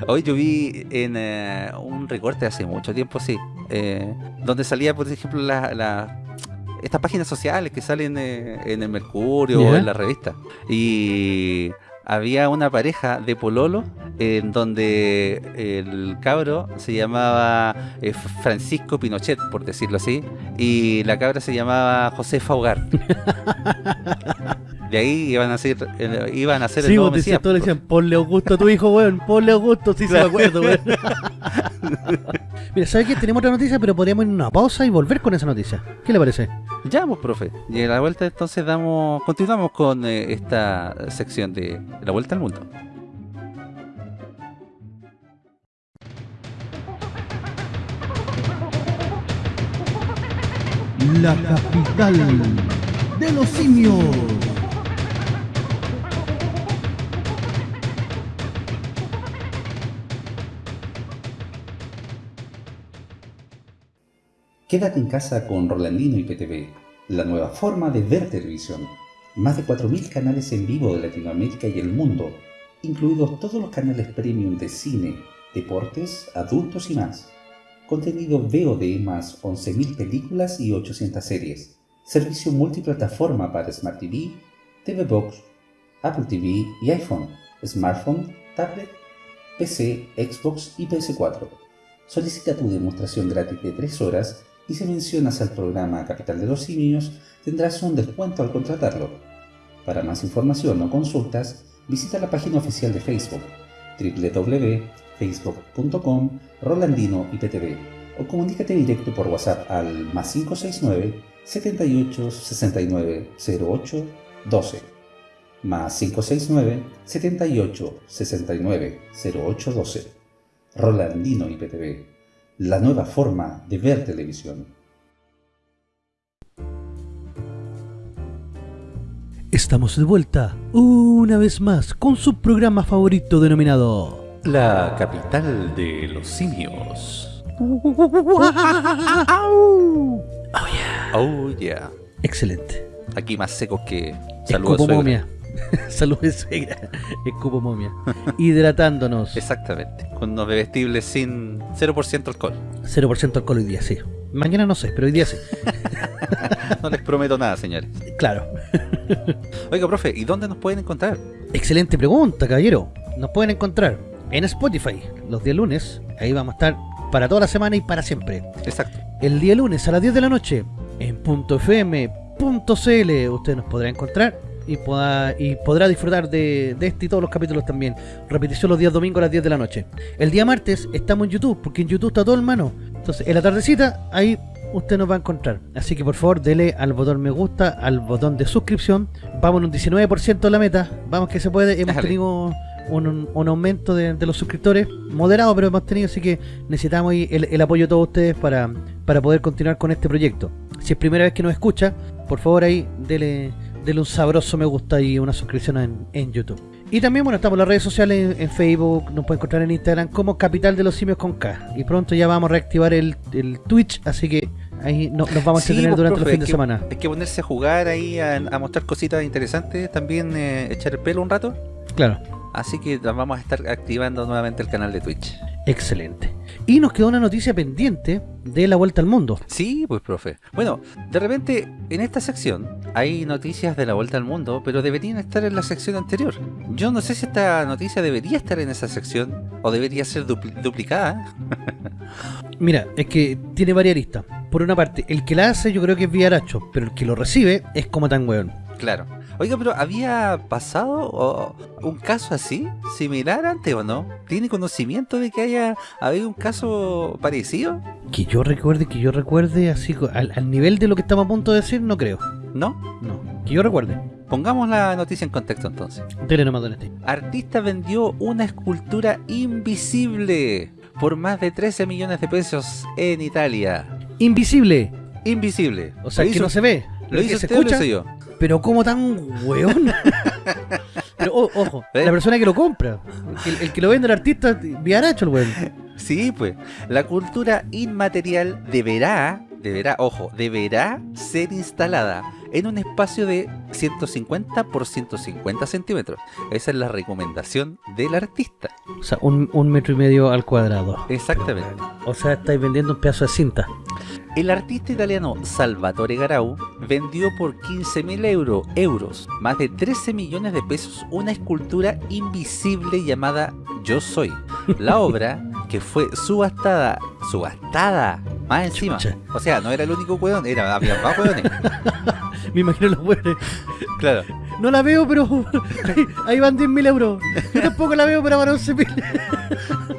Hoy yo vi en eh, un recorte hace mucho tiempo, sí, eh, donde salía, por ejemplo, la, la- estas páginas sociales que salen eh, en el Mercurio o en la revista. Y había una pareja de Pololo en donde el cabro se llamaba eh, Francisco Pinochet, por decirlo así, y la cabra se llamaba Josefa Hogar. De ahí iban a ser, eh, iban a ser el Sí, nuevo vos decías, Mesías, todos le decían, ponle Augusto a tu hijo, weón, ponle Augusto, sí se me acuerdo, weón. Mira, ¿sabes qué? Tenemos otra noticia, pero podríamos ir a una pausa y volver con esa noticia. ¿Qué le parece? Ya, pues, profe. Y a la vuelta entonces damos, continuamos con eh, esta sección de la vuelta al mundo. La capital de los simios. Quédate en casa con Rolandino y PTV, la nueva forma de ver televisión. Más de 4.000 canales en vivo de Latinoamérica y el mundo, incluidos todos los canales premium de cine, deportes, adultos y más. Contenido VOD más 11.000 películas y 800 series. Servicio multiplataforma para Smart TV, TV Box, Apple TV y iPhone, smartphone, tablet, PC, Xbox y PS4. Solicita tu demostración gratis de 3 horas y si mencionas al programa Capital de los Simios tendrás un descuento al contratarlo. Para más información o consultas, visita la página oficial de Facebook www.facebook.com Rolandino IPTV o comunícate directo por WhatsApp al más 569 78 69 08 12 más 569 78 69 08 12 Rolandino IPTV, la nueva forma de ver televisión. Estamos de vuelta una vez más con su programa favorito denominado La capital de los simios. Oh yeah. Excelente. Aquí más secos que saludos suegra. momia. Saludos suegra. Escupo momia. Hidratándonos. Exactamente. Con unos bebestibles sin 0% alcohol. 0% alcohol hoy día, sí. Mañana no sé, pero hoy día sí. No les prometo nada, señores. Claro. Oiga, profe, ¿y dónde nos pueden encontrar? Excelente pregunta, caballero. Nos pueden encontrar en Spotify los días lunes. Ahí vamos a estar para toda la semana y para siempre. Exacto. El día lunes a las 10 de la noche en .fm.cl usted nos podrá encontrar y, poda- y podrá disfrutar de, de este y todos los capítulos también. Repetición los días domingos a las 10 de la noche. El día martes estamos en YouTube, porque en YouTube está todo en mano. Entonces, en la tardecita, ahí usted nos va a encontrar. Así que por favor, dele al botón me gusta, al botón de suscripción. Vamos en un 19% la meta. Vamos que se puede. Hemos tenido un, un- aumento de, de los suscriptores moderado, pero hemos tenido, así que necesitamos el, el apoyo de todos ustedes para, para poder continuar con este proyecto. Si es primera vez que nos escucha, por favor ahí dele, dele un sabroso me gusta y una suscripción en, en YouTube. Y también, bueno, estamos en las redes sociales, en, en Facebook, nos pueden encontrar en Instagram como Capital de los Simios con K. Y pronto ya vamos a reactivar el, el Twitch, así que ahí no- nos vamos a Sí, entretener pues, durante profe, los fines de semana. Hay que ponerse a jugar ahí, a, a mostrar cositas interesantes, también eh, echar el pelo un rato. Claro. Así que vamos a estar activando nuevamente el canal de Twitch. Excelente. Y nos quedó una noticia pendiente de la vuelta al mundo. Sí, pues profe. Bueno, de repente en esta sección hay noticias de la vuelta al mundo, pero deberían estar en la sección anterior. Yo no sé si esta noticia debería estar en esa sección o debería ser dupli- duplicada. Mira, es que tiene varias aristas. Por una parte, el que la hace yo creo que es Villaracho, pero el que lo recibe es como tan weón. Claro. Oiga, pero ¿había pasado un caso así, similar antes o no? ¿Tiene conocimiento de que haya habido un caso parecido? Que yo recuerde, que yo recuerde, así al, al nivel de lo que estamos a punto de decir, no creo. ¿No? No. Que yo recuerde. Pongamos la noticia en contexto entonces. Dele nomás, don. Artista vendió una escultura invisible por más de 13 millones de pesos en Italia. Invisible. Invisible. O sea, que hizo- no se ve. ¿Lo que hizo se usted o lo escucha. hice yo? Pero como tan weón. Pero o- ojo, ¿Eh? la persona que lo compra, el, el que lo vende el artista, viaracho el weón. Sí, pues. La cultura inmaterial deberá, deberá, ojo, deberá ser instalada en un espacio de 150 por 150 centímetros. Esa es la recomendación del artista. O sea, un, un metro y medio al cuadrado. Exactamente. O sea, estáis vendiendo un pedazo de cinta. El artista italiano Salvatore Garau vendió por 15.000 euro, euros, más de 13 millones de pesos, una escultura invisible llamada Yo Soy. La obra, que fue subastada, subastada, más encima. Chucha. O sea, no era el único hueón, era, había más hueones. Me imagino los weones. Claro. No la veo, pero ahí, ahí van 10.000 euros. Yo tampoco la veo, pero van 11.000.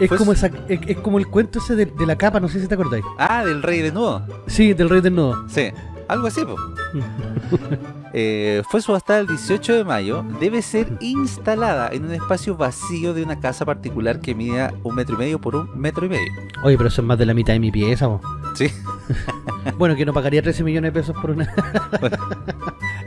Es como esa, es, es como el cuento ese de, de la capa, no sé si te acordáis. Ah, del rey desnudo. Sí, del rey desnudo. Sí, algo así, pues. Eh, fue subastada el 18 de mayo, debe ser instalada en un espacio vacío de una casa particular que mida un metro y medio por un metro y medio. Oye, pero eso es más de la mitad de mi pieza, po. Sí. Bueno, que no pagaría 13 millones de pesos por una.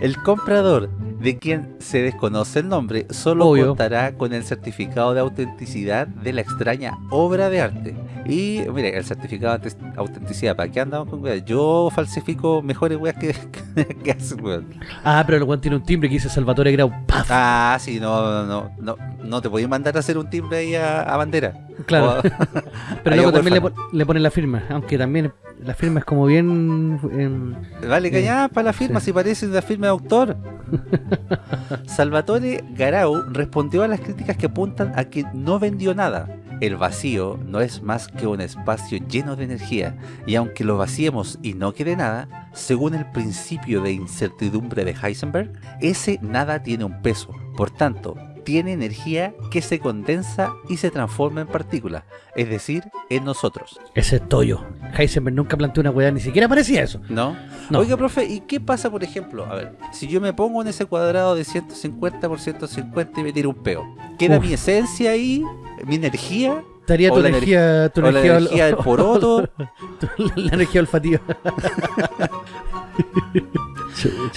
El comprador, de quien se desconoce el nombre, solo Obvio. contará con el certificado de autenticidad de la extraña obra de arte. Y mire, el certificado de aut- autenticidad, ¿para qué andamos con weas? Yo falsifico mejores weas que, que hacen weón. Ah, pero el weón tiene un timbre que dice Salvatore Grau. ¡Paf! Ah, sí, no, no, no, no te podías mandar a hacer un timbre ahí a, a bandera. Claro. O- Pero luego también le, le ponen la firma. Aunque también la firma es como bien. em, Vale, Sí. cañada para la firma, Sí. si parece una firma de autor. Salvatore Garau respondió a las críticas que apuntan a que no vendió nada. El vacío no es más que un espacio lleno de energía, y aunque lo vaciemos y no quede nada, según el principio de incertidumbre de Heisenberg, ese nada tiene un peso. Por tanto, tiene energía que se condensa y se transforma en partículas, es decir, en nosotros. ese es Toyo. Heisenberg nunca planteó una weá, ni siquiera parecía eso. ¿No? No. Oiga, profe, ¿y qué pasa, por ejemplo? A ver, si yo me pongo en ese cuadrado de 150 por 150 y me tiro un peo, ¿queda Uf. mi esencia ahí? ¿Mi energía? Estaría tu energía, tu ¿O la energía, energía del poroto? la energía olfativa.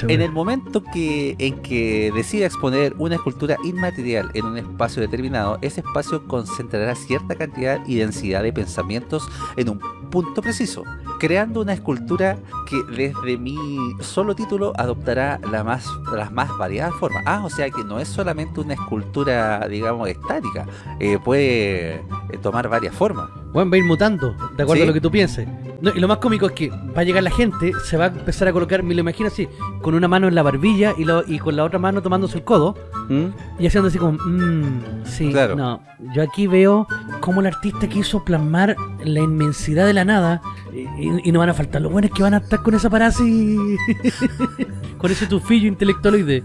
En el momento que, en que decida exponer una escultura inmaterial en un espacio determinado, ese espacio concentrará cierta cantidad y densidad de pensamientos en un punto preciso, creando una escultura que desde mi solo título adoptará la más, las más variadas formas. Ah, o sea que no es solamente una escultura, digamos, estática, eh, puede eh, tomar varias formas. Bueno, va a ir mutando, de acuerdo Sí. a lo que tú pienses. No, y lo más cómico es que va a llegar la gente, se va a empezar a colocar, me lo imagino así, con una mano en la barbilla y, lo, y con la otra mano tomándose el codo ¿Mm? y haciendo así como, mmm, sí, Claro. no. Yo aquí veo cómo el artista quiso plasmar la inmensidad de la nada y, y- y no van a faltar los buenos que van a estar con esa parada así, con ese tufillo intelectualoide.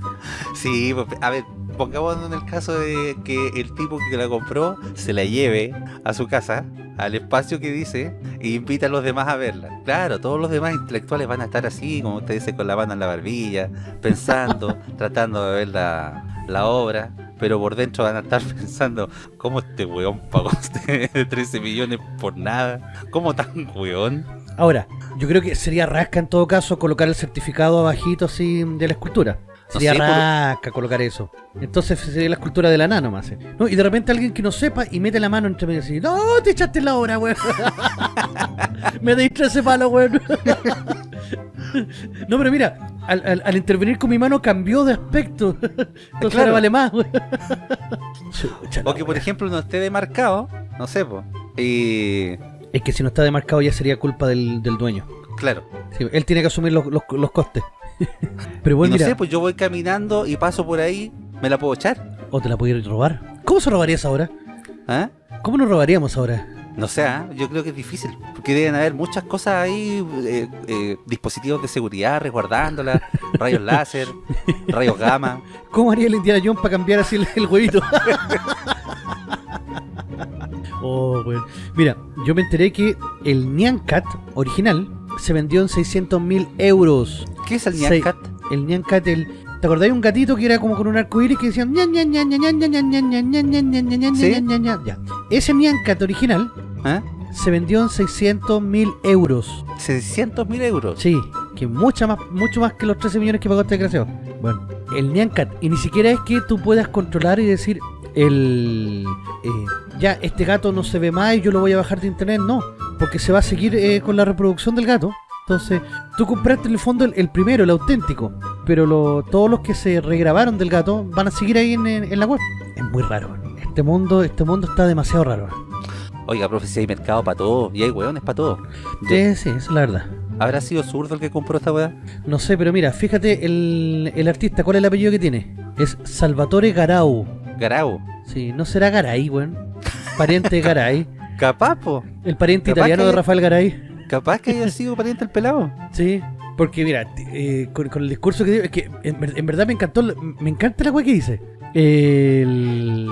Sí, pues, a ver, pongámonos en el caso de que el tipo que la compró se la lleve a su casa, al espacio que dice, e invita a los demás a verla. Claro, todos los demás intelectuales van a estar así, como usted dice, con la mano en la barbilla, pensando, tratando de ver la, la obra, pero por dentro van a estar pensando, ¿cómo este weón pagó usted 13 millones por nada? ¿Cómo tan weón? Ahora, yo creo que sería rasca en todo caso colocar el certificado abajito así de la escultura. Sería sé, por- rasca colocar eso. Entonces sería la escultura de la nano más. ¿eh? ¿No? Y de repente alguien que no sepa y mete la mano entre medio y dice, no, te echaste la hora, weón. Me diste ese palo, weón. no, pero mira, al, al- al intervenir con mi mano cambió de aspecto. Entonces Claro. ahora vale más, weón. O que, por ejemplo, no esté demarcado, no sé, pues. Y. Es que si no está demarcado ya sería culpa del, del dueño. Claro. Sí, él tiene que asumir los, los- los costes. Pero Y bueno, no mira, sé, pues yo voy caminando y paso por ahí, ¿me la puedo echar? o te la pudiera robar. ¿Cómo se robaría esa ahora? ¿Ah? ¿Cómo nos robaríamos ahora? No sé, ¿ah? yo creo que es difícil, porque deben haber muchas cosas ahí, eh, eh, dispositivos de seguridad resguardándola, rayos láser, rayos gamma. ¿Cómo haría el Indiana Jones para cambiar así el, el huevito? oh, weón. Mira, yo me enteré que el Nyan Cat original se vendió en 600 mil euros. ¿Qué es el Seis- Nyan Cat? El Nyan Cat, el... ¿Te acordás de un gatito que era como con un arco iris que decían ñan ñan ñan ñan ñan ñan ñan ñan ñan ñan ñan ñan ñan ñan ¿Sí? ñan ñan ñan? Ya. Ese Nyan Cat original ¿Ah? se vendió en 600 mil euros. 600 mil euros. Sí, que mucha más, mucho más que los 13 millones que pagó este desgraciado. Bueno, el Nyan Cat, y ni siquiera es que tú puedas controlar y decir, el eh, ya, este gato no se ve más y yo lo voy a bajar de internet, no, porque se va a seguir eh, con la reproducción del gato. Entonces, tú compraste en el fondo el, el primero, el auténtico, pero lo- todos los que se regrabaron del gato van a seguir ahí en, en- en la web. Es muy raro. Este mundo, este mundo está demasiado raro. Oiga, profe, si hay mercado para todo, y hay hueones para todo. Sí, sí, eso es la verdad. ¿Habrá sido zurdo el que compró esta weá? No sé, pero mira, fíjate el, el artista, ¿cuál es el apellido que tiene? Es Salvatore Garau. Garau. Sí, no será Garay, weón. Pariente de Garay. Capaz, po. El pariente Capaz italiano que- de Rafael Garay. Capaz que haya sido pariente el pelado. Sí. Porque mira, eh, con, con el discurso que dio, es que en, ver- en verdad me encantó, me encanta la weá que dice. El...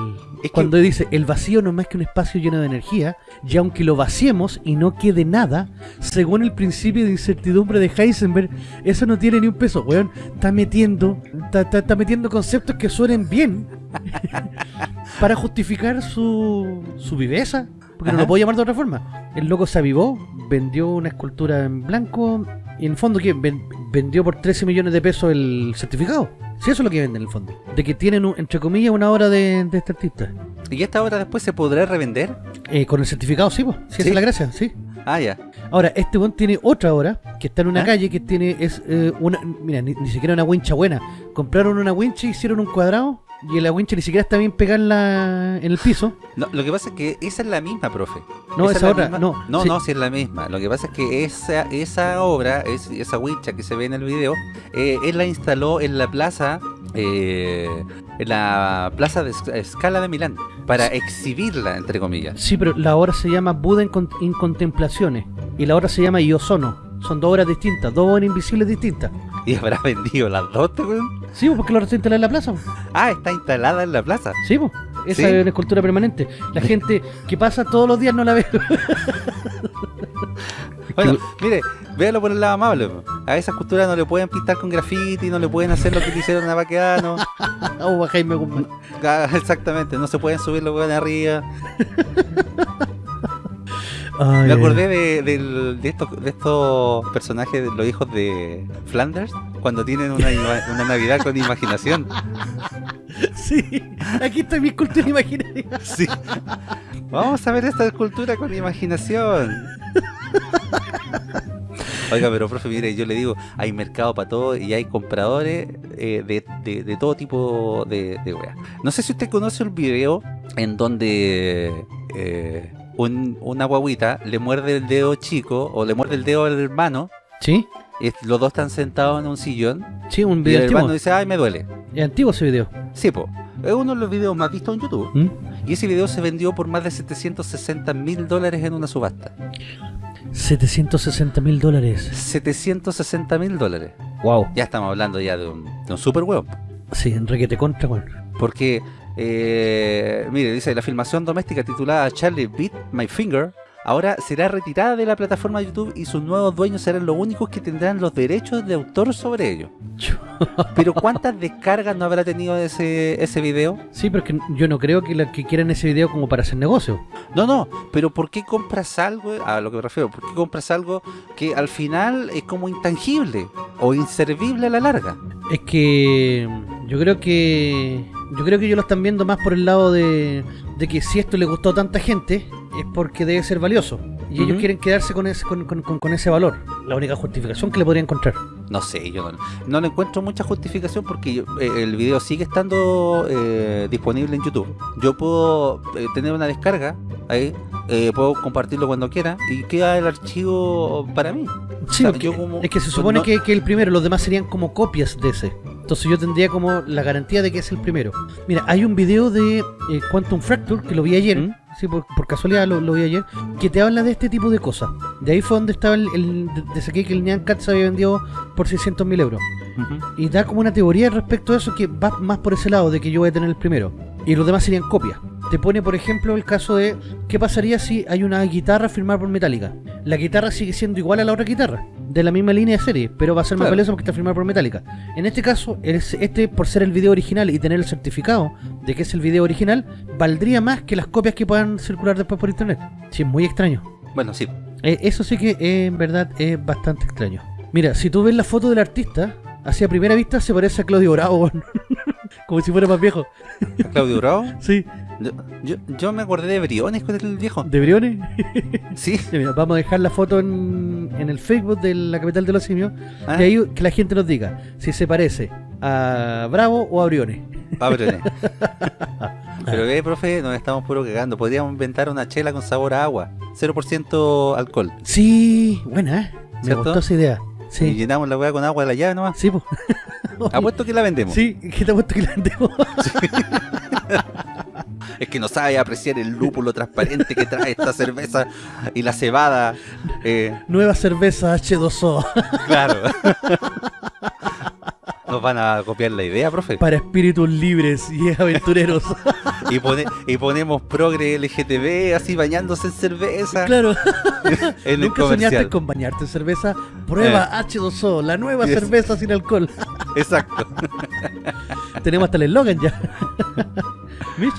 Es que- Cuando dice, el vacío no es más que un espacio lleno de energía, y aunque lo vaciemos y no quede nada, según el principio de incertidumbre de Heisenberg, eso no tiene ni un peso, weón. Está metiendo, está, está- está metiendo conceptos que suenen bien para justificar su, su viveza, porque no lo puedo llamar de otra forma. El loco se avivó, vendió una escultura en blanco, y en el fondo, ¿qué? Ven- vendió por 13 millones de pesos el certificado. Si eso es lo que venden en el fondo. De que tienen, un- entre comillas, una obra de, de este artista. ¿Y esta obra después se podrá revender? Eh, con el certificado, sí, pues. Sí, esa ¿Sí? es la gracia, sí. Ah, ya. Ahora, este buen tiene otra obra que está en una ¿Ah? calle que tiene, es eh, una, mira, ni, ni siquiera una wincha buena. Compraron una wincha, hicieron un cuadrado y la wincha ni siquiera está bien pegada en, la, en el piso. No, lo que pasa es que esa es la misma, profe. No, es esa la otra, misma- no, No, sí. no, si es la misma. Lo que pasa es que esa, esa obra, es, esa wincha que se ve en el video, eh, él la instaló en la plaza, eh, en la plaza de Sc- Scala de Milán, para exhibirla, entre comillas. Sí, pero la obra se llama Buda en, con- en Contemplaciones y la obra se llama Iosono. Son dos obras distintas, dos obras invisibles distintas. Y habrá vendido las dos, ¿te acuerdas? Sí, pues, porque la obra está instalada en la plaza. Ah, está instalada en la plaza. Sí, pues. Esa ¿Sí? es una escultura permanente. La gente que pasa todos los días no la ve. Bueno, mire, véalo por el lado amable. A esa escultura no le pueden pintar con graffiti, no le pueden hacer lo que le hicieron a Baqueano. o a Jaime Guzmán. Exactamente, no se pueden subir los hueones arriba. Ay, Me acordé de, estos, de estos personajes, de los hijos de Flanders, cuando tienen una, Navidad con imaginación. Sí, aquí está mi escultura imaginaria. Sí. Vamos a ver esta escultura con imaginación. Oiga, pero profe, mire, yo le digo, hay mercado para todo y hay compradores eh, de, de- de todo tipo de, de weas. No sé si usted conoce el video en donde eh, un- una guaguita le muerde el dedo chico o le muerde el dedo al hermano. ¿Sí? y los dos están sentados en un sillón Sí, un y video el antiguo. hermano dice, ay, me duele. Es antiguo ese video. Sí, po. Es uno de los videos más vistos en YouTube. ¿Mm? Y ese video se vendió por más de 760 mil dólares en una subasta. 760 mil dólares. 760 mil dólares. Wow. Ya estamos hablando ya de un, de un super huevo. Sí, Enrique te contra, weón. Porque, eh, mire, dice, la filmación doméstica titulada Charlie Beat My Finger ahora será retirada de la plataforma de YouTube y sus nuevos dueños serán los únicos que tendrán los derechos de autor sobre ello. Pero ¿cuántas descargas no habrá tenido ese, ese video? Sí, pero es que yo no creo que, la, que quieran ese video como para hacer negocio. No, no, pero ¿por qué compras algo? A lo que me refiero, ¿por qué compras algo que al final es como intangible o inservible a la larga? Es que yo creo que yo creo que ellos lo están viendo más por el lado de, de que si esto le gustó a tanta gente es porque debe ser valioso. Y ellos quieren quedarse con ese, con, con- con- ese valor. La única justificación que le podría encontrar. No sé, yo no, no le encuentro mucha justificación porque yo- eh, el video sigue estando eh, disponible en YouTube. Yo puedo eh, tener una descarga ahí, eh, puedo compartirlo cuando quiera y queda el archivo para mí. Sí, sea, porque yo como- es que se supone no- que, que el primero, los demás serían como copias de ese. Entonces yo tendría como la garantía de que es el primero. Mira, hay un video de eh, Quantum Fracture que lo vi ayer. ¿Mm? sí, por, por casualidad lo, lo vi ayer, que te habla de este tipo de cosas. De ahí fue donde estaba el, el de, saqué que el Nyan Cat se había vendido por 600 mil euros. Y da como una teoría respecto a eso que va más por ese lado, de que yo voy a tener el primero. Y los demás serían copias. Te pone, por ejemplo, el caso de qué pasaría si hay una guitarra firmada por Metallica. La guitarra sigue siendo igual a la otra guitarra, de la misma línea de serie, pero va a ser más Claro. valiosa porque está firmada por Metallica. En este caso, es- este, por ser el video original y tener el certificado de que es el video original, valdría más que las copias que puedan circular después por internet. Sí, es muy extraño. Bueno, sí. Eh, eso sí que eh, en verdad es bastante extraño. Mira, si tú ves la foto del artista, así a primera vista se parece a Claudio Bravo, como si fuera más viejo. Claudio Bravo. Sí, Yo, yo, yo me acordé de Briones con el viejo. de Briones. Sí. Mira, vamos a dejar la foto en, en el Facebook de la capital de los simios. Ah, Y ahí que la gente nos diga si se parece a Bravo o a Briones. ah, Briones. Pero ve, profe, nos estamos puro cagando. Podríamos inventar una chela con sabor a agua. 0% alcohol. Sí, buena, ¿eh? Me ¿Cierto? gustó esa idea. Y Sí, llenamos la weá con agua de la llave nomás. sí, po. Apuesto que la vendemos. Sí, que te apuesto que la vendemos. Es que no sabe apreciar el lúpulo transparente que trae esta cerveza y la cebada. Eh, Nueva cerveza H2O claro. Nos van a copiar la idea, profe. para espíritus libres y aventureros. Y, pone- y ponemos progre LGTB así bañándose en cerveza claro. en el Nunca soñaste comercial. con bañarte en cerveza. Prueba H2O, la nueva Yes. cerveza sin alcohol. Exacto. Tenemos hasta el eslogan ya. Mitch,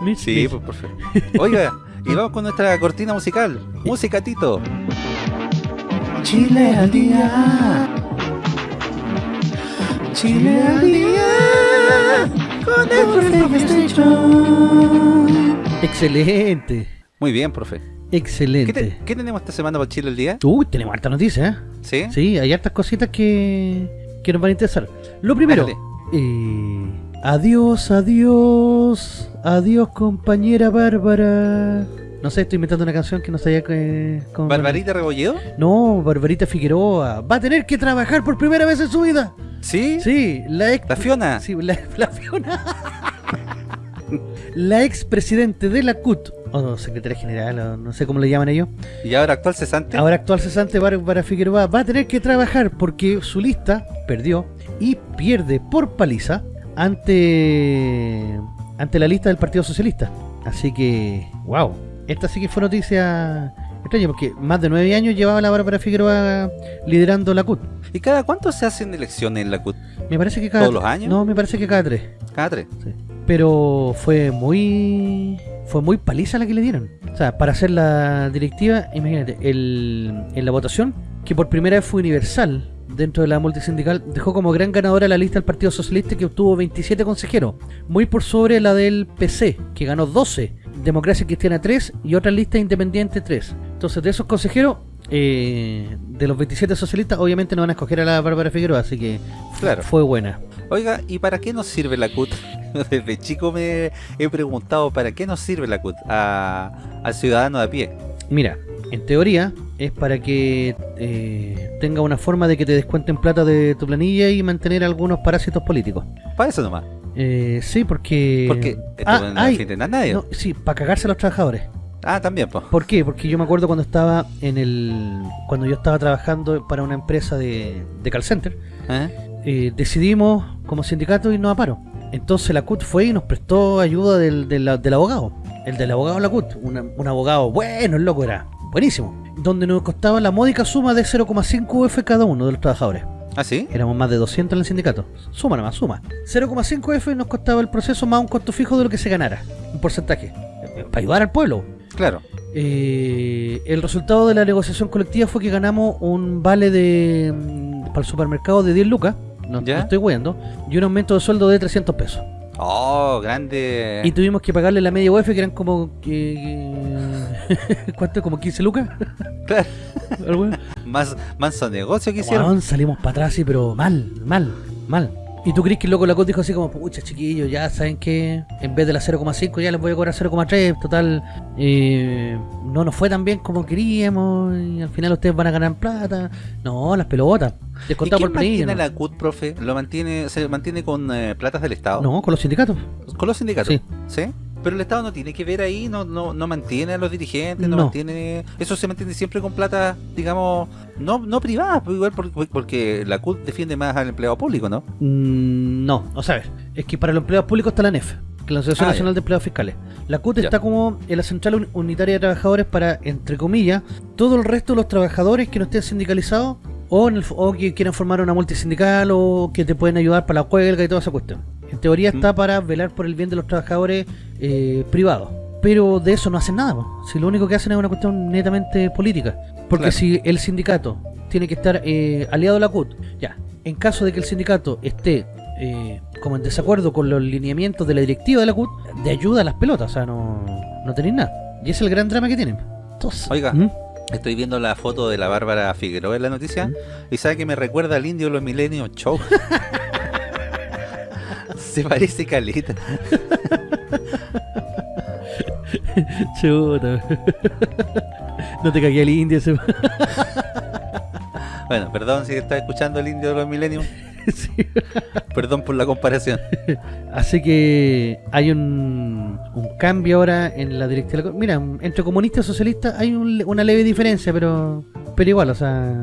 Mitch, Sí, Mitch. pues perfecto. Oiga, y vamos con nuestra cortina musical. Música, Tito. Chile al día. Chile al día. Con el Excelente. Muy bien, profe. ¿Qué, Excelente. te- qué tenemos esta semana para Chile al día? Uy, tenemos harta noticia, ¿eh? ¿Sí? Sí, hay hartas cositas que, que nos van a interesar. Lo primero, eh, adiós, adiós, adiós compañera Bárbara. No sé, estoy inventando una canción que no sabía que... cómo- ¿Barbarita Rebolledo? No, Barbarita Figueroa. Va a tener que trabajar por primera vez en su vida. ¿Sí? Sí, la ex... ¿La Fiona? Sí, la, la Fiona. la ex presidente de la CUT, o secretaria general, o no sé cómo le llaman ellos. ¿Y ahora actual cesante? Ahora actual cesante Bárbara Figueroa va a tener que trabajar porque su lista perdió y pierde por paliza ante ante la lista del Partido Socialista. Así que, wow, esta sí que fue noticia extraña porque más de nueve años llevaba la Bárbara Figueroa liderando la CUT. ¿Y cada cuánto se hacen elecciones en la CUT? Me parece que cada ¿Todos los años? No, me parece que cada tres. Cada tres. Pero fue muy fue muy paliza la que le dieron. O sea, para hacer la directiva, imagínate, el, en la votación, que por primera vez fue universal dentro de la multisindical, dejó como gran ganadora la lista del Partido Socialista que obtuvo 27 consejeros, muy por sobre la del PC, que ganó 12, Democracia Cristiana 3 y otra lista independiente 3. Entonces, de esos consejeros, eh, de los 27 socialistas, obviamente no van a escoger a la Bárbara Figueroa, así que Claro. fue buena. Oiga, ¿y para qué nos sirve la CUT? Desde chico me he preguntado para qué nos sirve la CUT a- al ciudadano de a pie. Mira, en teoría es para que eh, tenga una forma de que te descuenten plata de tu planilla y mantener algunos parásitos políticos. Para eso nomás. Eh, sí, porque... Porque esto Ah, no a nadie. no, sí, para cagarse a los trabajadores. Ah, también, pues. ¿Por qué? Porque yo me acuerdo cuando estaba en el... Cuando yo estaba trabajando para una empresa de, de call center, ¿Eh? eh, decidimos como sindicato irnos a paro. Entonces la CUT fue y nos prestó ayuda del, del, del abogado. El del abogado de la CUT. una- un abogado bueno, el loco era. Buenísimo. Donde nos costaba la módica suma de 0,5 UF cada uno de los trabajadores. ¿Ah, sí? Éramos más de 200 en el sindicato. Suma nomás, suma. 0,5 F nos costaba el proceso más un costo fijo de lo que se ganara. Un porcentaje. Eh, Para ayudar al pueblo. Claro. Eh, el resultado de la negociación colectiva fue que ganamos un vale de mm, para el supermercado de 10 lucas. No, estoy huyendo. Y un aumento de sueldo de 300 pesos. Oh, grande. Y tuvimos que pagarle la media UF que eran como... que- ¿Cuánto? ¿Como 15 lucas? Claro. Más negocio que hicieron. Salimos para atrás, sí, pero mal, mal, mal. ¿Y tú crees que el loco de la COT dijo así como, pucha, chiquillos, ya saben que en vez de la 0,5 ya les voy a cobrar 0,3, total, eh, no nos fue tan bien como queríamos y al final ustedes van a ganar plata? No, las pelotas, ¿Y descontado quién por mantiene ¿no? la CUT, profe? ¿Lo mantiene, ¿Se mantiene con eh, platas del Estado? No, con los sindicatos. ¿Con los sindicatos? Sí. ¿Sí? Pero el Estado no tiene que ver ahí, no, no, no mantiene a los dirigentes, no, No. mantiene... Eso se mantiene siempre con plata, digamos, no, no privada, pues igual porque, porque la CUT defiende más al empleado público, ¿no? Mm, no, o sea, es que para los empleados públicos está la NEF, que es la Asociación Ah, Nacional ya. de Empleados Fiscales. La CUT Ya. está como en la Central Uni- Unitaria de Trabajadores para, entre comillas, todo el resto de los trabajadores que no estén sindicalizados o, en el o que quieran formar una multisindical o que te pueden ayudar para la huelga y toda esa cuestión. En teoría está para velar por el bien de los trabajadores eh, privados. Pero de eso no hacen nada, po. si lo único que hacen es una cuestión netamente política. Porque Claro. si el sindicato tiene que estar eh, aliado a la CUT, ya, en caso de que el sindicato esté eh, como en desacuerdo con los lineamientos de la directiva de la CUT, de ayuda a las pelotas, o sea, no, no tenéis nada. Y ese es el gran drama que tienen. Entonces, Oiga. ¿Mm? Estoy viendo la foto de la Bárbara Figueroa en la noticia ¿Mm? y sabe que me recuerda al indio de los Millennium Show. Se parece caleta. Chuta. no te cagué el indio ese. Bueno, perdón si está escuchando el indio de los Millennium. Sí. Perdón por la comparación. Así que hay un, un cambio ahora en la directiva. Mira, entre comunistas y socialistas hay un- una leve diferencia, pero pero igual, o sea,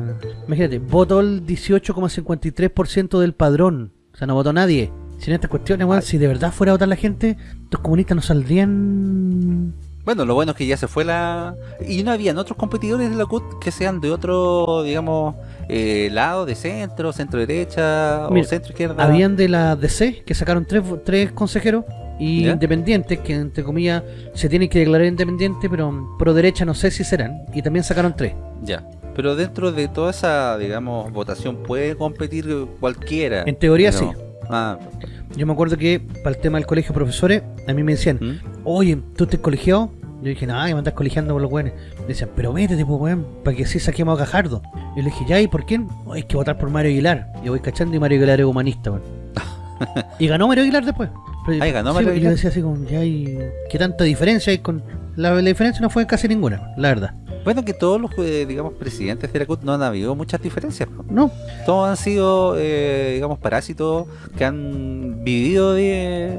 imagínate, votó el 18,53% del padrón. O sea, no votó nadie. Sin estas cuestiones, weón, si de verdad fuera a votar la gente, los comunistas no saldrían... Bueno, lo bueno es que ya se fue la... Y no habían otros competidores de la CUT que sean de otro, digamos, eh, lado, de centro, centro derecha Mira, o centro izquierda. Habían de la DC, que sacaron tres, tres consejeros, y ¿Ya? independientes, que entre comillas se tienen que declarar independientes, pero pro derecha no sé si serán. Y también sacaron tres. Ya. Pero dentro de toda esa, digamos, votación puede competir cualquiera. En teoría No. sí. Ah, Yo me acuerdo que para el tema del colegio de profesores, a mí me decían, ¿Mm? oye, ¿tú estás colegiado? Yo dije, que me estás colegiando por los weones. Me decían, pero métete, pues weón, para que así saquemos a Gajardo. Yo le dije, ya, ¿y por quién? "Oh, hay que votar por Mario Aguilar. Yo voy cachando y Mario Aguilar es humanista, weón. y ganó Mario Aguilar después. Pero- Ah, ¿y ganó sí, Mario Aguilar? Yo decía así como, ya, ¿y qué tanta diferencia hay con...? La, la diferencia no fue casi ninguna, la verdad. Bueno, que todos los, eh, digamos, presidentes de la CUT no han habido muchas diferencias. ¿no? Todos han sido, eh, digamos, parásitos que han vivido de,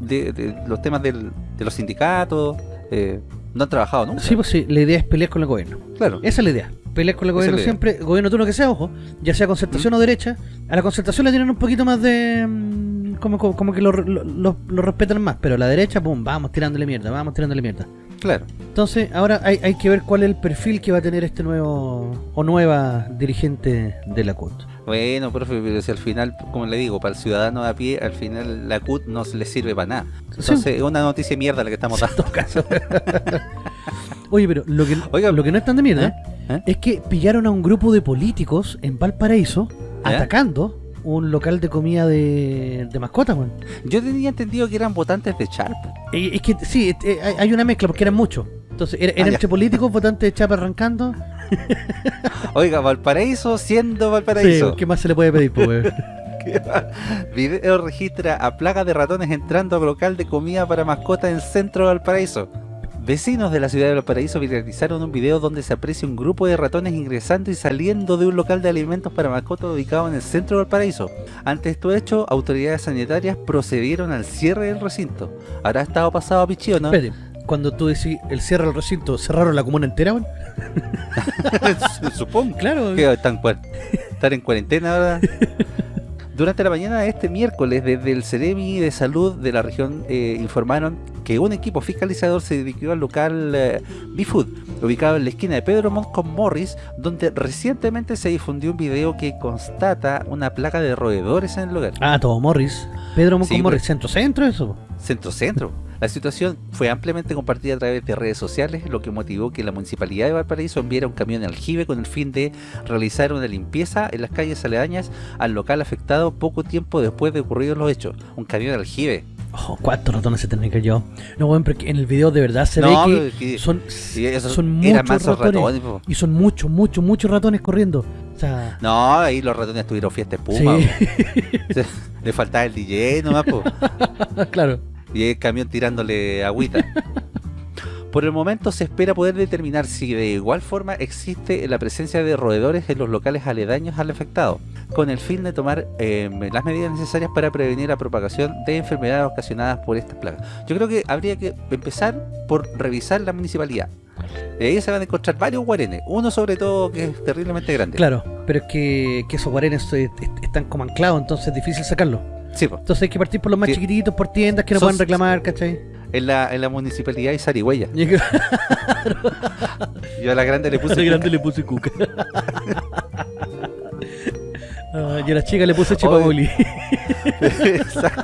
de, de los temas del- de los sindicatos. eh, no han trabajado nunca. sí, pues sí, la idea es pelear con el gobierno. claro. Esa es la idea. Pelear con el gobierno siempre, gobierno turno que sea, ojo, ya sea concertación o derecha. A la concertación le tienen un poquito más de. mm, Como, como, como que lo, lo, lo- lo respetan más, pero a la derecha, pum, vamos tirándole mierda, vamos tirándole mierda. Claro. Entonces, ahora hay, hay que ver cuál es el perfil que va a tener este nuevo o nueva dirigente de la CUT. Bueno, profe, pero si al final, como le digo, para el ciudadano de a pie, al final la CUT no se le sirve para nada. Entonces, es una noticia de mierda la que estamos dando. Oye, pero lo que, Oiga, lo que no es tan de mierda ¿Eh? es que pillaron a un grupo de políticos en Valparaíso atacando un local de comida de, de mascotas, weón. Yo tenía entendido que eran votantes de Sharp. Eh, Es que sí, eh, hay- hay una mezcla porque eran muchos. Entonces, era, era Ah, entre políticos, votantes de Chapa arrancando. Oiga, Valparaíso siendo Sí, Valparaíso. ¿Qué más se le puede pedir, weón? Video registra a plaga de ratones entrando a local de comida para mascotas en centro de Valparaíso. Vecinos de la ciudad de Valparaíso viralizaron un video donde se aprecia un grupo de ratones ingresando y saliendo de un local de alimentos para mascotas ubicado en el centro de Valparaíso. Ante esto hecho, autoridades sanitarias procedieron al cierre del recinto. ¿Habrá estado pasado a pichío, no? Espérate, cuando tú decís el cierre del recinto, ¿cerraron la comuna entera, weón? Supongo. Claro, están, están en cuarentena ahora. Durante la mañana de este miércoles, desde el Ceremi de Salud de la región eh, informaron que un equipo fiscalizador se dirigió al local eh, B-Food, ubicado en la esquina de Pedro Montt con Morris, donde recientemente se difundió un video que constata una plaga de roedores en el lugar. Ah, todo Morris. Pedro Sí, con Morris, pues. centro-centro, eso. Centro-centro. La situación fue ampliamente compartida a través de redes sociales, lo que motivó que la Municipalidad de Valparaíso enviara un camión de aljibe con el fin de realizar una limpieza en las calles aledañas al local afectado poco tiempo después de ocurridos los hechos. Un camión de aljibe. Oh, ¿cuántos ratones se tendrían que yo? No, weón, porque en el video de verdad se No, ve que- que son, son muchos ratones. Y son muchos, muchos, muchos ratones corriendo. O sea, No, ahí los ratones tuvieron fiesta espuma. sí. Le faltaba el DJ nomás, po. claro. Y el camión tirándole agüita. Por el momento se espera poder determinar si de igual forma existe la presencia de roedores en los locales aledaños al afectado. con el fin de tomar eh, las medidas necesarias para prevenir la propagación de enfermedades ocasionadas por estas plagas. Yo creo que habría que empezar por revisar la municipalidad. Y ahí se van a encontrar varios guarenes, uno sobre todo que es terriblemente grande. Claro, pero es que, que esos guarenes eh, est- están como anclados, entonces es difícil sacarlos. Sí. Entonces hay que partir por los más Sí. chiquititos, por tiendas que no Son- pueden reclamar, ¿cachai? en la, en la municipalidad hay zarigüeya. Yo a la grande le puse Ese grande le puse cuca. Ah, y a la chica le puse chipaboli. Exacto.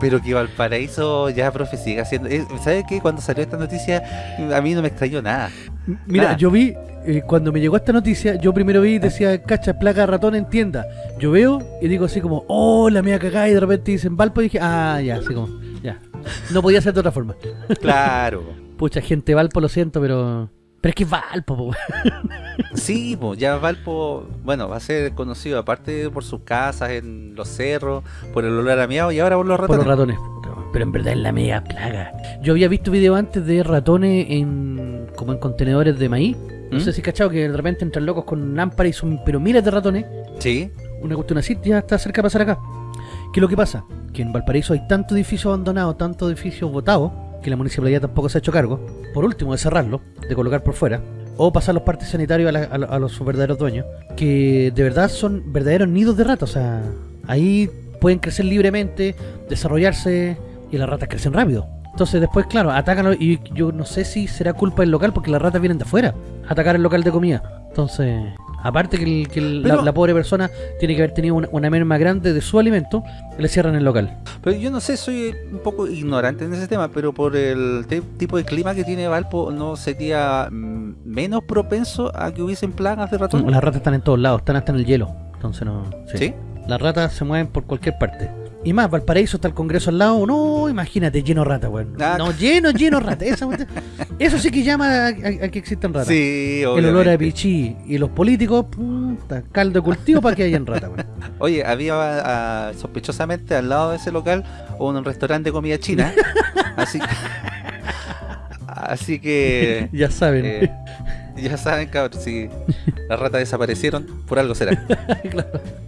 Pero que Valparaíso ya, profe, sigue haciendo... eh, ¿Sabe qué? Cuando salió esta noticia, a mí no me extrañó nada. Mira, Nada. yo vi, eh, cuando me llegó esta noticia, yo primero vi, decía, cacha, plaga de ratón en tienda. Yo veo y digo así como, oh, la mía cagada, y de repente dicen Valpo, y dije, ah, ya, así como, ya. No podía ser de otra forma. Claro. Pucha, gente Valpo, lo siento, pero... Pero es que es Valpo, po. Sí, pues ya Valpo, bueno, va a ser conocido aparte por sus casas en los cerros, por el olor a miau y ahora por los por ratones. los ratones. Pero en verdad es la mega plaga. Yo había visto video antes de ratones en como en contenedores de maíz. No ¿Mm? sé si cachado que de repente entran locos con lámparas y son pero miles de ratones. Sí, Una cuestión así ya está cerca de pasar acá. ¿Qué es lo que pasa? Que en Valparaíso hay tanto edificio abandonado, tanto edificio botado, que la municipalidad tampoco se ha hecho cargo. Por último, de cerrarlo, de colocar por fuera, o pasar los partes sanitarios a, la- a a los verdaderos dueños, que de verdad son verdaderos nidos de ratas. O sea, ahí pueden crecer libremente, desarrollarse, y las ratas crecen rápido. Entonces después, claro, atacan y yo no sé si será culpa del local porque las ratas vienen de afuera atacar el local de comida. Entonces, aparte que, el- que el- la, Pero- la pobre persona tiene que haber tenido una, una merma grande de su alimento, le cierran el local. pero yo no sé, soy un poco ignorante en ese tema, pero por el tipo de clima que tiene Valpo, ¿no sería mm, menos propenso a que hubiesen plagas de ratón? Las ratas están en todos lados, están hasta en el hielo. Entonces no. sí. ¿Sí? Las ratas se mueven por cualquier parte. Y más, Valparaíso está el Congreso al lado. No, imagínate, lleno de ratas, weón. Ah. No, lleno, lleno. Esa cuestión- eso sí que llama a, a- a que existan ratas. Sí, El olor a pichí y los políticos, puta, caldo de cultivo para que hayan ratas, weón. Oye, había ah, sospechosamente al lado de ese local un restaurante de comida china. así que. Así que. Ya saben. eh, ya saben, cabrón, si las ratas desaparecieron, por algo será.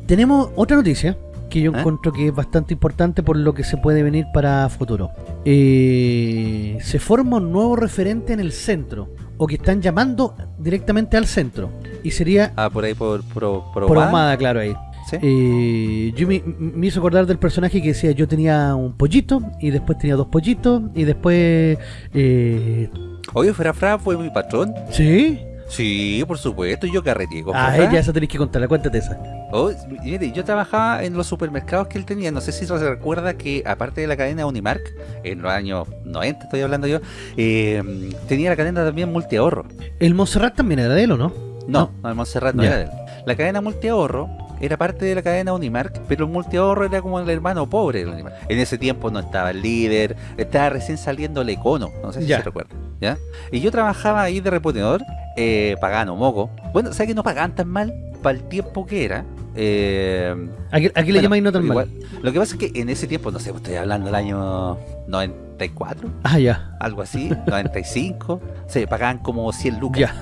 Tenemos otra noticia que yo ¿Eh? encuentro que es bastante importante por lo que se puede venir para futuro. Eh, se forma un nuevo referente en el centro, o que están llamando directamente al centro, y sería Ah, por ahí por, por, por por Ahumada, claro, ahí. ¿sí? Eh, yo me, me hizo acordar del personaje que decía yo tenía un pollito, y después tenía dos pollitos, y después... Eh, Oye, Fra Fra fue mi patrón. ¿Sí? Sí, por supuesto, yo carreteé con Ah, ya eso tenés que contarla, cuéntate esa. Oh, mire, yo trabajaba en los supermercados que él tenía. No sé si se recuerda que, aparte de la cadena Unimark, en los años 90, estoy hablando yo, eh, tenía la cadena también multiahorro. El Montserrat también era de él, ¿o no? No, No. no, el Montserrat no Ya. era de él. La cadena multiahorro era parte de la cadena Unimark, pero el multiahorro era como el hermano pobre del Unimark. En ese tiempo no estaba el líder, estaba recién saliendo el Econo, no sé si Ya. se recuerda. ¿ya? Y yo trabajaba ahí de reponedor, eh, pagando moco. Bueno, ¿sabes que no pagaban tan mal para el tiempo que era? Eh, Aquí, aquí le bueno, llamáis no tan igual. mal. Lo que pasa es que en ese tiempo, no sé, pues estoy hablando del año 94, Ah, ya. algo así, 95, se pagaban como 100 lucas, Ya.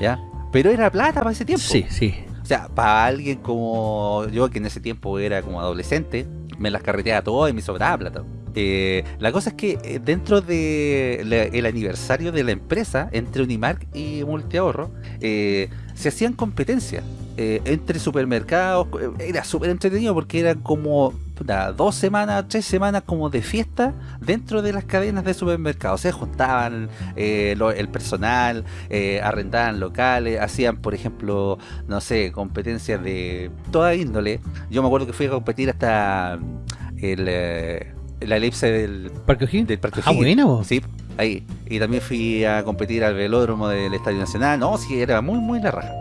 ¿ya? Pero era plata para ese tiempo. Sí, sí. O sea, para alguien como yo, que en ese tiempo era como adolescente, me las carreteaba todo y me sobraba plata. Eh, la cosa es que eh, dentro del aniversario de la empresa, entre Unimark y Multiahorro, eh, se hacían competencias eh, entre supermercados. eh, Era súper entretenido porque eran como puta, dos semanas, tres semanas como de fiesta dentro de las cadenas de supermercados. Se juntaban el personal, arrendaban locales, hacían, por ejemplo, no sé, competencias de toda índole. Yo me acuerdo que fui a competir hasta el, la elipse del, ¿Parque O'Higgins? del Parque Ah. Sí, ahí. Y también fui a competir al velódromo del Estadio Nacional. No, sí, era muy, muy la raja.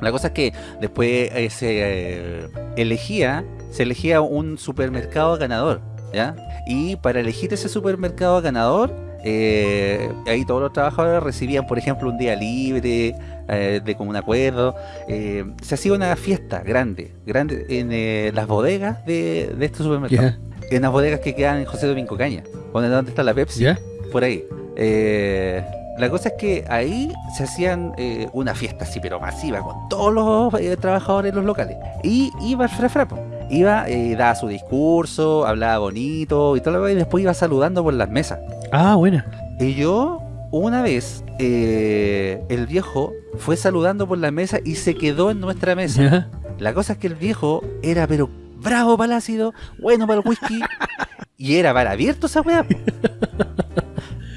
La cosa es que después eh, se eh, elegía, se elegía un supermercado ganador, ¿ya? Y para elegir ese supermercado ganador, eh, ahí todos los trabajadores recibían, por ejemplo, un día libre, eh, de común acuerdo. Se hacía una fiesta grande, grande en eh, las bodegas de, de este supermercado. Ya. En las bodegas que quedan en José Domingo Caña, donde donde está la Pepsi ¿Ya? por ahí. Eh, la cosa es que ahí se hacían eh, una fiesta así, pero masiva, con todos los eh, trabajadores de los locales. Y iba el frafrapo. Iba, eh, daba su discurso, hablaba bonito y todo lo y después iba saludando por las mesas. Ah, buena. Y yo, una vez, el viejo fue saludando por la mesa y se quedó en nuestra mesa. Ya. La cosa es que el viejo era, pero bravo para el ácido, bueno para el whisky, y era para abierto esa weá.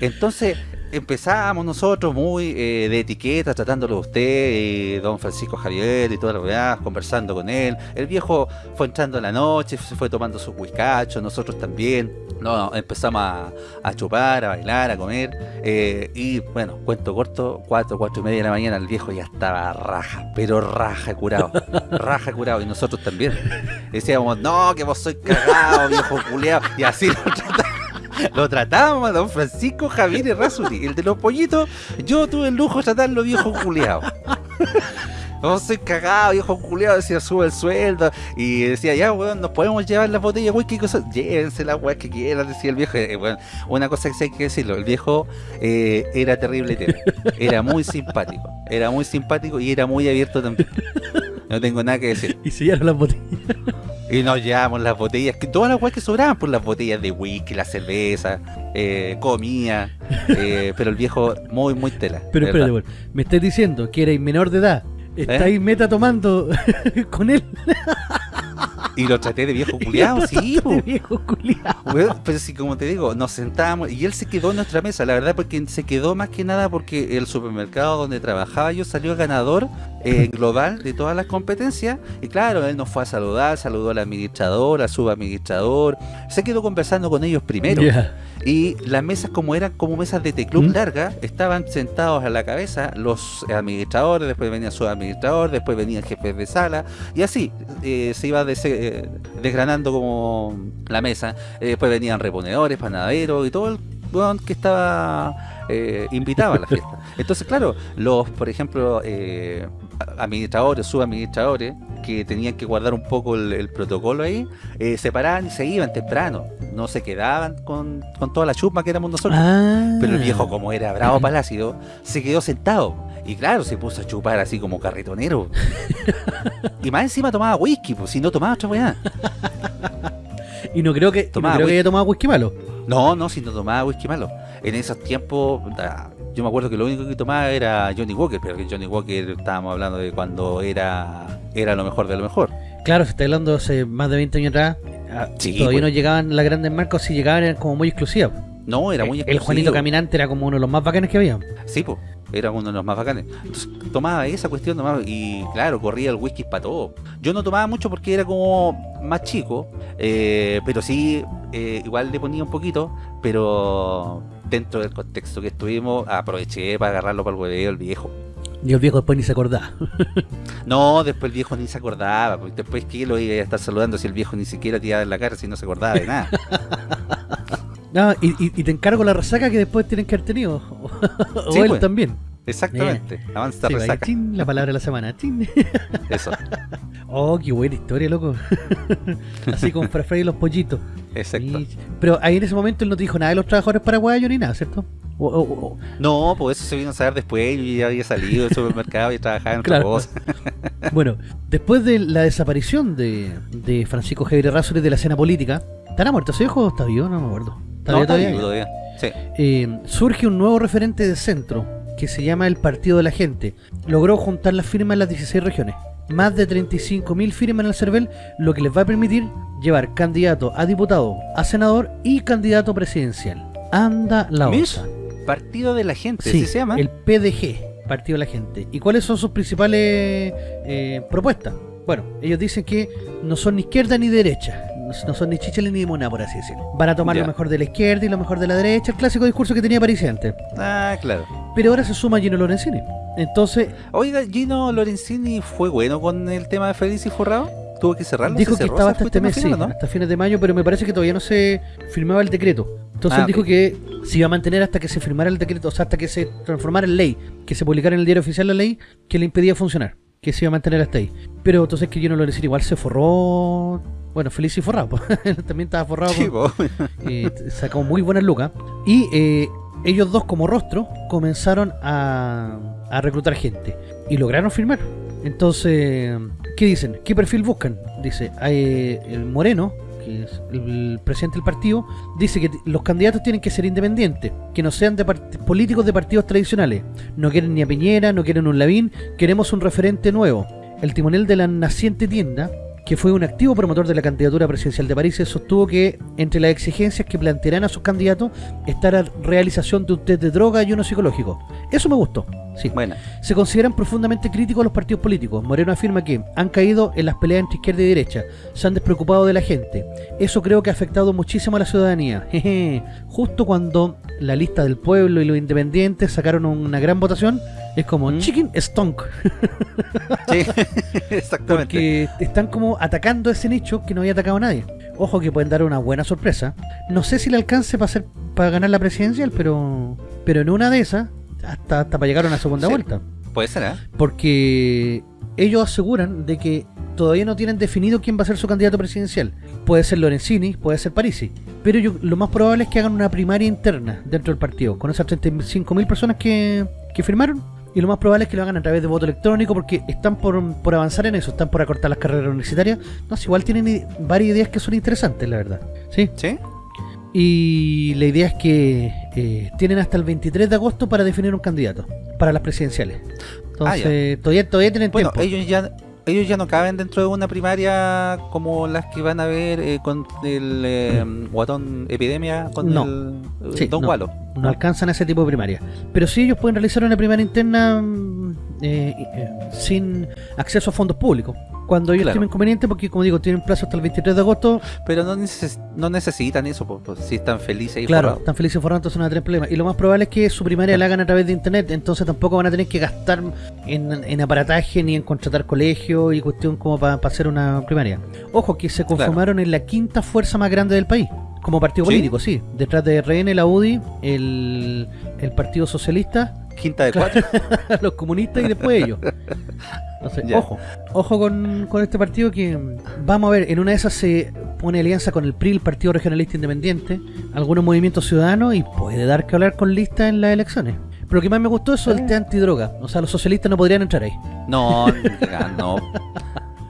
Entonces empezábamos nosotros muy eh, de etiqueta, tratándolo de usted, eh, don Francisco Javier y todas las weas, conversando con él. El viejo fue entrando en la noche, se fue tomando sus whiskachos, nosotros también. No, empezamos a, a chupar, a bailar, a comer. eh, y bueno, cuento corto, cuatro, cuatro y media de la mañana, el viejo ya estaba raja, pero raja curado, raja curado, y nosotros también. Decíamos, no, que vos sois cagado, viejo culeado, y así lo tratábamos. Lo tratábamos a don Francisco Javier Errázuri, el de los pollitos. Yo tuve el lujo de tratarlo viejo culeado. No soy cagado, viejo culeado, decía sube el sueldo. Y decía, ya, weón, nos podemos llevar las botellas whisky y cosas. Llévense las weas que quieran, decía el viejo. Eh, weón, una cosa que hay que decirlo, el viejo eh, era terrible, era muy simpático. Era muy simpático y era muy abierto también. No tengo nada que decir. Y sellaron las botellas. Y nos llevamos las botellas, que todas las weas que sobraban, por las botellas de whisky, la cerveza, eh, comida. eh, pero el viejo, muy, muy tela. Pero espérate, me estás diciendo que erais menor de edad. Estáis meta tomando con él. Y lo traté de viejo culiado, sí. De viejo. Weón, pero sí, como te digo, nos sentábamos y él se quedó en nuestra mesa, la verdad, porque se quedó más que nada porque el supermercado donde trabajaba yo salió ganador eh, global de todas las competencias. Y claro, él nos fue a saludar, saludó al administrador, al subadministrador, se quedó conversando con ellos primero. Y las mesas, como eran como mesas de teclub ¿Mm? largas, estaban sentados a la cabeza los administradores, después venía su administrador, después venían jefes de sala, y así eh, se iba des- eh, desgranando como la mesa. Eh, después venían reponedores, panaderos y todo el que estaba eh, invitado a la fiesta. Entonces, claro, los, por ejemplo, eh, administradores, subadministradores, que tenían que guardar un poco el, el protocolo ahí, eh, se paraban y se iban temprano. No se quedaban con, con toda la chusma que éramos nosotros. Ah. Pero el viejo, como era bravo palácido, se quedó sentado. Y claro, se puso a chupar así como carretonero. y más encima tomaba whisky, pues si no tomaba otra weá. Y no creo que, no creo que haya tomado whisky malo. No, no, si no tomaba whisky malo. En esos tiempos, yo me acuerdo que lo único que tomaba era Johnny Walker, pero que Johnny Walker estábamos hablando de cuando era era lo mejor de lo mejor. Claro, se está hablando hace más de 20 años atrás. ah, Sí, todavía pues. no llegaban las grandes marcas, si llegaban eran como muy exclusivas. No, era muy el exclusivo. Juanito Caminante era como uno de los más bacanes que había. Sí, pues, era uno de los más bacanes. Entonces tomaba esa cuestión tomaba, y claro, corría el whisky para todo. Yo no tomaba mucho porque era como más chico, eh, pero sí, eh, igual le ponía un poquito, pero dentro del contexto que estuvimos, aproveché para agarrarlo para el hueveo el viejo. Y el viejo después ni se acordaba. No, después el viejo ni se acordaba, porque después que lo iba a estar saludando si el viejo ni siquiera tiraba en la cara si no se acordaba de nada. No, y, y- y te encargo la resaca que después tienen que haber tenido. o Sí, él pues. también. Exactamente, avanza Sí, resaca. chin, la palabra de la semana. chin. Eso, Oh, qué buena historia, loco. Así con Frafra y los pollitos. exacto. Y- pero ahí en ese momento él no te dijo nada de los trabajadores paraguayos ni nada, ¿cierto? No, pues eso se vino a saber después, yo ya había salido del supermercado y trabajaba en otra Claro. cosa. Bueno, después de la desaparición de, de Francisco Javier Errázuriz de la escena política, ¿estará muerto ese viejo o está vivo? No me acuerdo. ¿Está No, vivo está todavía? vivo todavía. Sí. Eh, surge un nuevo referente de centro que se llama el Partido de la Gente. Logró juntar las firmas en las 16 regiones. Más de 35.000 firmas en el CERVEL, lo que les va a permitir llevar candidato a diputado, a senador y candidato presidencial. Anda la osa. Partido de la gente, Sí, ¿sí se llama? el PDG, Partido de la Gente. ¿Y cuáles son sus principales eh, propuestas? Bueno, ellos dicen que no son ni izquierda ni derecha, no no son ni chichale ni limona, por así decirlo. Van a tomar Ya. lo mejor de la izquierda y lo mejor de la derecha, el clásico discurso que tenía París antes. Ah, claro. Pero ahora se suma Gino Lorenzini. Entonces, Oiga, Gino Lorenzini fue bueno con el tema de Feliz y Forrado. Tuvo que cerrarlo. dijo ¿Se que cerró estaba hasta este mes, sí, ¿no? hasta fines de mayo, pero me parece que todavía no se firmaba el decreto. Entonces Ah, él dijo que se iba a mantener hasta que se firmara el decreto, o sea, hasta que se transformara en ley, que se publicara en el diario oficial la ley que le impedía funcionar, que se iba a mantener hasta ahí. Pero entonces que Gino Lorenzini igual se forró, bueno, feliz y forrado, también estaba forrado Sí, con- eh, sacó muy buenas lucas. Y eh, ellos dos como rostro comenzaron a, a reclutar gente y lograron firmar. Entonces, ¿qué dicen? ¿Qué perfil buscan? Dice, hay el Moreno, que es el presidente del partido, dice que los candidatos tienen que ser independientes, que no sean de políticos de partidos tradicionales. No quieren ni a Piñera, no quieren un Lavín, queremos un referente nuevo. El timonel de la naciente tienda que fue un activo promotor de la candidatura presidencial de París, sostuvo que entre las exigencias que plantearán a sus candidatos está la realización de un test de droga y uno psicológico. Eso me gustó. Sí. Bueno. Se consideran profundamente críticos los partidos políticos. Moreno afirma que han caído en las peleas entre izquierda y derecha, se han despreocupado de la gente. Eso creo que ha afectado muchísimo a la ciudadanía. Justo cuando la lista del pueblo y los independientes sacaron una gran votación, es como ¿Mm? chicken stonk. sí, exactamente. Porque están como atacando ese nicho que no había atacado a nadie. Ojo que pueden dar una buena sorpresa. No sé si le alcance para hacer para ganar la presidencial, pero pero en una de esas hasta, hasta para llegar a una segunda vuelta. Puede ser, ¿eh? Porque ellos aseguran de que todavía no tienen definido quién va a ser su candidato presidencial. Puede ser Lorenzini, puede ser Parisi. Pero yo, lo más probable es que hagan una primaria interna dentro del partido, con esas 35.000 personas que, que firmaron y lo más probable es que lo hagan a través de voto electrónico porque están por, avanzar en eso, están por acortar las carreras universitarias. No, igual tienen varias ideas que son interesantes, la verdad. ¿Sí? ¿Sí? Y la idea es que eh, tienen hasta el 23 de agosto para definir un candidato para las presidenciales. Entonces, ah, todavía, todavía tienen bueno, tiempo. ellos ya ellos ya no caben dentro de una primaria como las que van a ver eh, con el eh, guatón epidemia con el eh, Don no, No alcanzan ese tipo de primaria. Pero sí ellos pueden realizar una primaria interna mm, sin acceso a fondos públicos cuando ellos tienen inconveniente porque como digo tienen plazo hasta el 23 de agosto. Pero no, no necesitan eso pues, si están felices y claro están felices y forrados entonces no hay problema. Y lo más probable es que su primaria la hagan a través de internet entonces tampoco van a tener que gastar en, aparataje ni en contratar colegio y cuestión como para hacer una primaria. Ojo que se conformaron en la quinta fuerza más grande del país como partido político, sí. Detrás de RN, la UDI, el, el Partido Socialista. Quinta de cuatro. los comunistas y después ellos. ojo, ojo con, este partido que vamos a ver, en una de esas se pone alianza con el PRI, el Partido Regionalista Independiente, algunos movimientos ciudadanos y puede dar que hablar con lista en las elecciones. Pero lo que más me gustó es el té antidroga. O sea, los socialistas no podrían entrar ahí. No, no.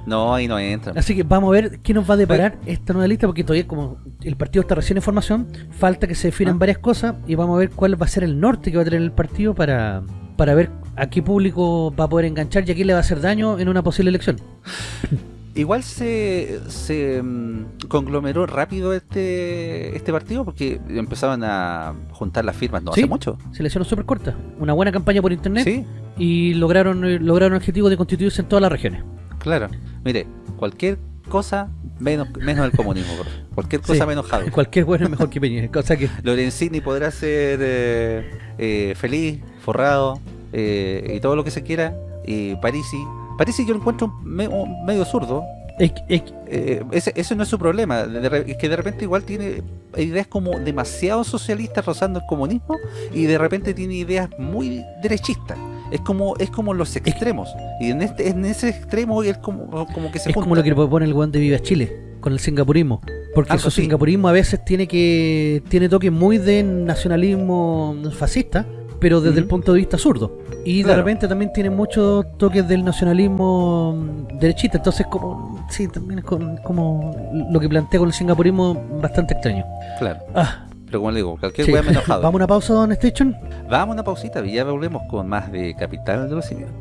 No, ahí no entran. Así que vamos a ver qué nos va a deparar esta nueva lista, porque todavía como el partido está recién en formación, falta que se definan ah. varias cosas y vamos a ver cuál va a ser el norte que va a tener el partido para, para ver a qué público va a poder enganchar y a quién le va a hacer daño en una posible elección. Igual se, se mm, conglomeró rápido este este partido porque empezaban a juntar las firmas no hace mucho. Se le hicieron súper corta. Una buena campaña por internet y lograron eh, lograron el objetivo de constituirse en todas las regiones. Claro. Mire, cualquier cosa menos menos el comunismo, cualquier cosa menos Jado. Cualquier bueno es mejor que Peña, cosa que Lorenzini podrá ser eh, eh, feliz, forrado, eh, y todo lo que se quiera. Y Parisi, Parisi yo lo encuentro medio zurdo. Eh, ese, no es su problema. es que de repente igual tiene ideas como demasiado socialistas rozando el comunismo y de repente tiene ideas muy derechistas. Es como es como los extremos. Y en este en ese extremo es como, como que se Es como lo que propone el guante de Viva Chile con el singapurismo. Porque su singapurismo a veces tiene que tiene toques muy de nacionalismo fascista pero desde el punto de vista zurdo. Y de repente también tiene muchos toques del nacionalismo derechista, entonces como sí, también es como, lo que plantea con el singapurismo bastante extraño. Claro. Ah. Pero como le digo, cualquier sí. enojado. ¿Vamos a una pausa, Don Station? Vamos a una pausita y ya volvemos con más de Capital de los Simios.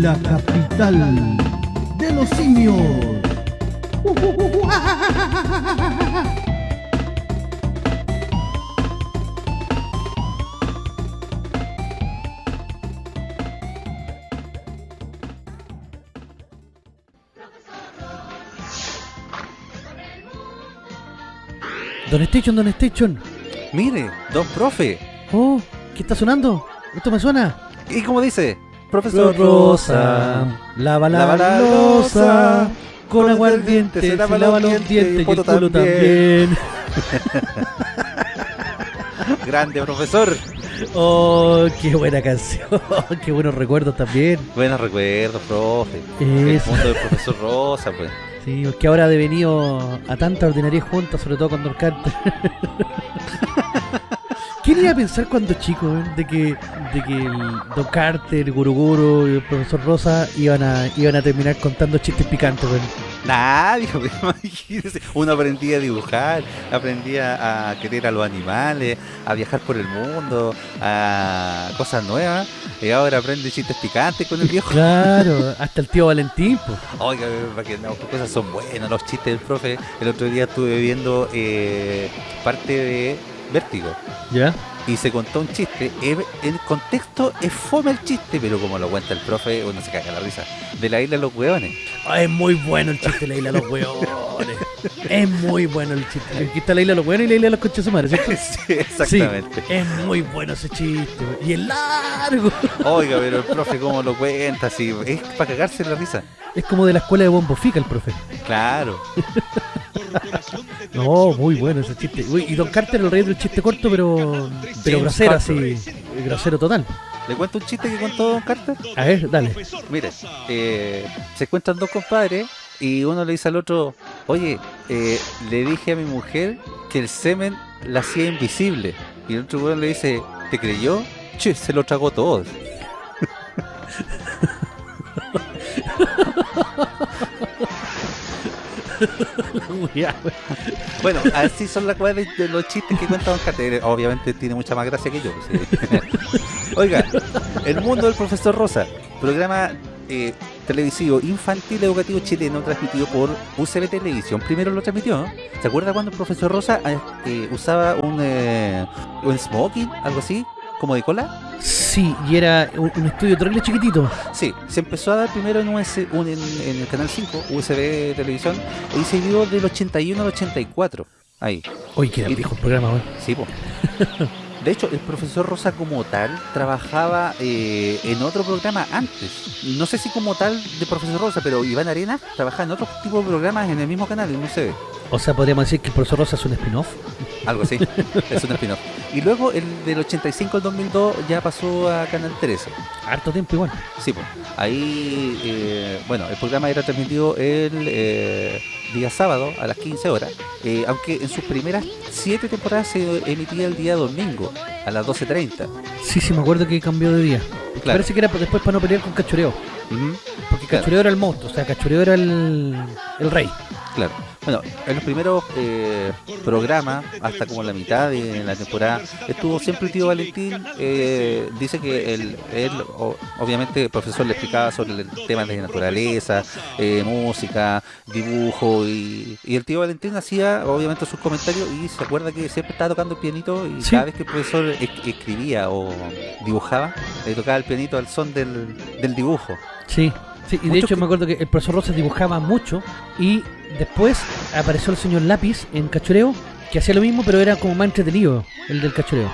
La capital de los simios. Don Station, Don Station. Mire, Don Profe. Oh, ¿qué está sonando? ¿Esto me suena? ¿Y cómo dice? Profesor Rosa, lava la, la losa con aguardiente, se lava, lava los dientes y el culo también. Grande, profesor. Oh, qué buena canción. qué buenos recuerdos también. Buenos recuerdos, profe. El mundo del profesor Rosa, pues. Sí, porque ahora ha devenido a tanta ordinaria junta, sobre todo con Don Carter. ¿Quién iba a pensar cuando chico, eh, de que, de que el Don Carter, Guru Guru y el profesor Rosa iban a, iban a terminar contando chistes picantes, weón? Nadie, pues, imagínese. Uno aprendía a dibujar, aprendía a querer a los animales, a viajar por el mundo, a cosas nuevas. Y ahora aprende chistes picantes con el viejo. Claro, hasta el tío Valentín, pues. Oiga, para que no, cosas son buenas los chistes del profe. El otro día estuve viendo eh, parte de Vértigo. ¿Ya? y se contó un chiste. El contexto es fome el chiste, pero como lo cuenta el profe, uno se caga la risa. De la isla de los hueones. Ah, es muy bueno el chiste de la isla de los hueones. es muy bueno el chiste. Aquí está la isla de los hueones y la isla de los coches sumares, ¿cierto? Sí, exactamente. Sí, es muy bueno ese chiste. Y es largo. Oiga, pero el profe cómo lo cuenta, así, es para cagarse la risa. Es como de la escuela de Bombo Fica el profe. Claro. No, muy bueno ese chiste. Uy, y Don Carter el rey del chiste corto, pero pero grosero, así. Grosero total. ¿Le cuento un chiste que contó Don Carter? A ver, dale. Mire, eh, se encuentran dos compadres y uno le dice al otro, oye, eh, le dije a mi mujer que el semen la hacía invisible. Y el otro weón le dice, ¿te creyó? Che, se lo tragó todo. Bueno, así son las cosas de, los chistes que cuenta Don Carter. Obviamente tiene mucha más gracia que yo. Oiga, El mundo del profesor Rosa, programa eh, televisivo infantil educativo chileno transmitido por UCB Televisión. Primero lo transmitió. ¿Se acuerda cuando el profesor Rosa eh, eh, usaba un, eh, un smoking, algo así, como de cola? Sí, y era un, un estudio terrible chiquitito. Sí, se empezó a dar primero en, US un- en, en el canal 5, USB Televisión, y se dio del 81 al 84. Ahí. Uy, Y- viejo el programa, weón. Sí, po. De hecho, el profesor Rosa como tal trabajaba eh, en otro programa antes. No sé si como tal de profesor Rosa, pero Iván Arena trabajaba en otro tipo de programas en el mismo canal, en UCB. O sea, podríamos decir que el profesor Rosa es un spin-off. Algo así. es un spin-off. Y luego el del 85 al 2002 ya pasó a Canal 13. Harto tiempo igual. Sí, pues. Ahí, eh, bueno, el programa era transmitido el eh, día sábado a las 15 horas, eh, aunque en sus primeras siete temporadas se emitía el día domingo a las 12.30. Sí, sí, me acuerdo que cambió de día. Claro. Parece que era después para no pelear con Cachureo. Porque Claro. Cachureo era el monstruo, o sea, Cachureo era el, el rey. Claro. Bueno, en los primeros eh, programas, hasta como la mitad de la temporada, estuvo siempre el tío Valentín. eh, dice que él, él, obviamente, el profesor le explicaba sobre el tema de naturaleza, eh, música, dibujo, y, y el tío Valentín hacía, obviamente, sus comentarios y se acuerda que siempre estaba tocando el pianito y Sí. cada vez que el profesor es- escribía o dibujaba, le tocaba el pianito al son del, del dibujo. Sí, sí, y de hecho que- me acuerdo que el profesor Rosa dibujaba mucho y después apareció el señor Lápiz en Cachureo que hacía lo mismo pero era como más entretenido el del Cachureo.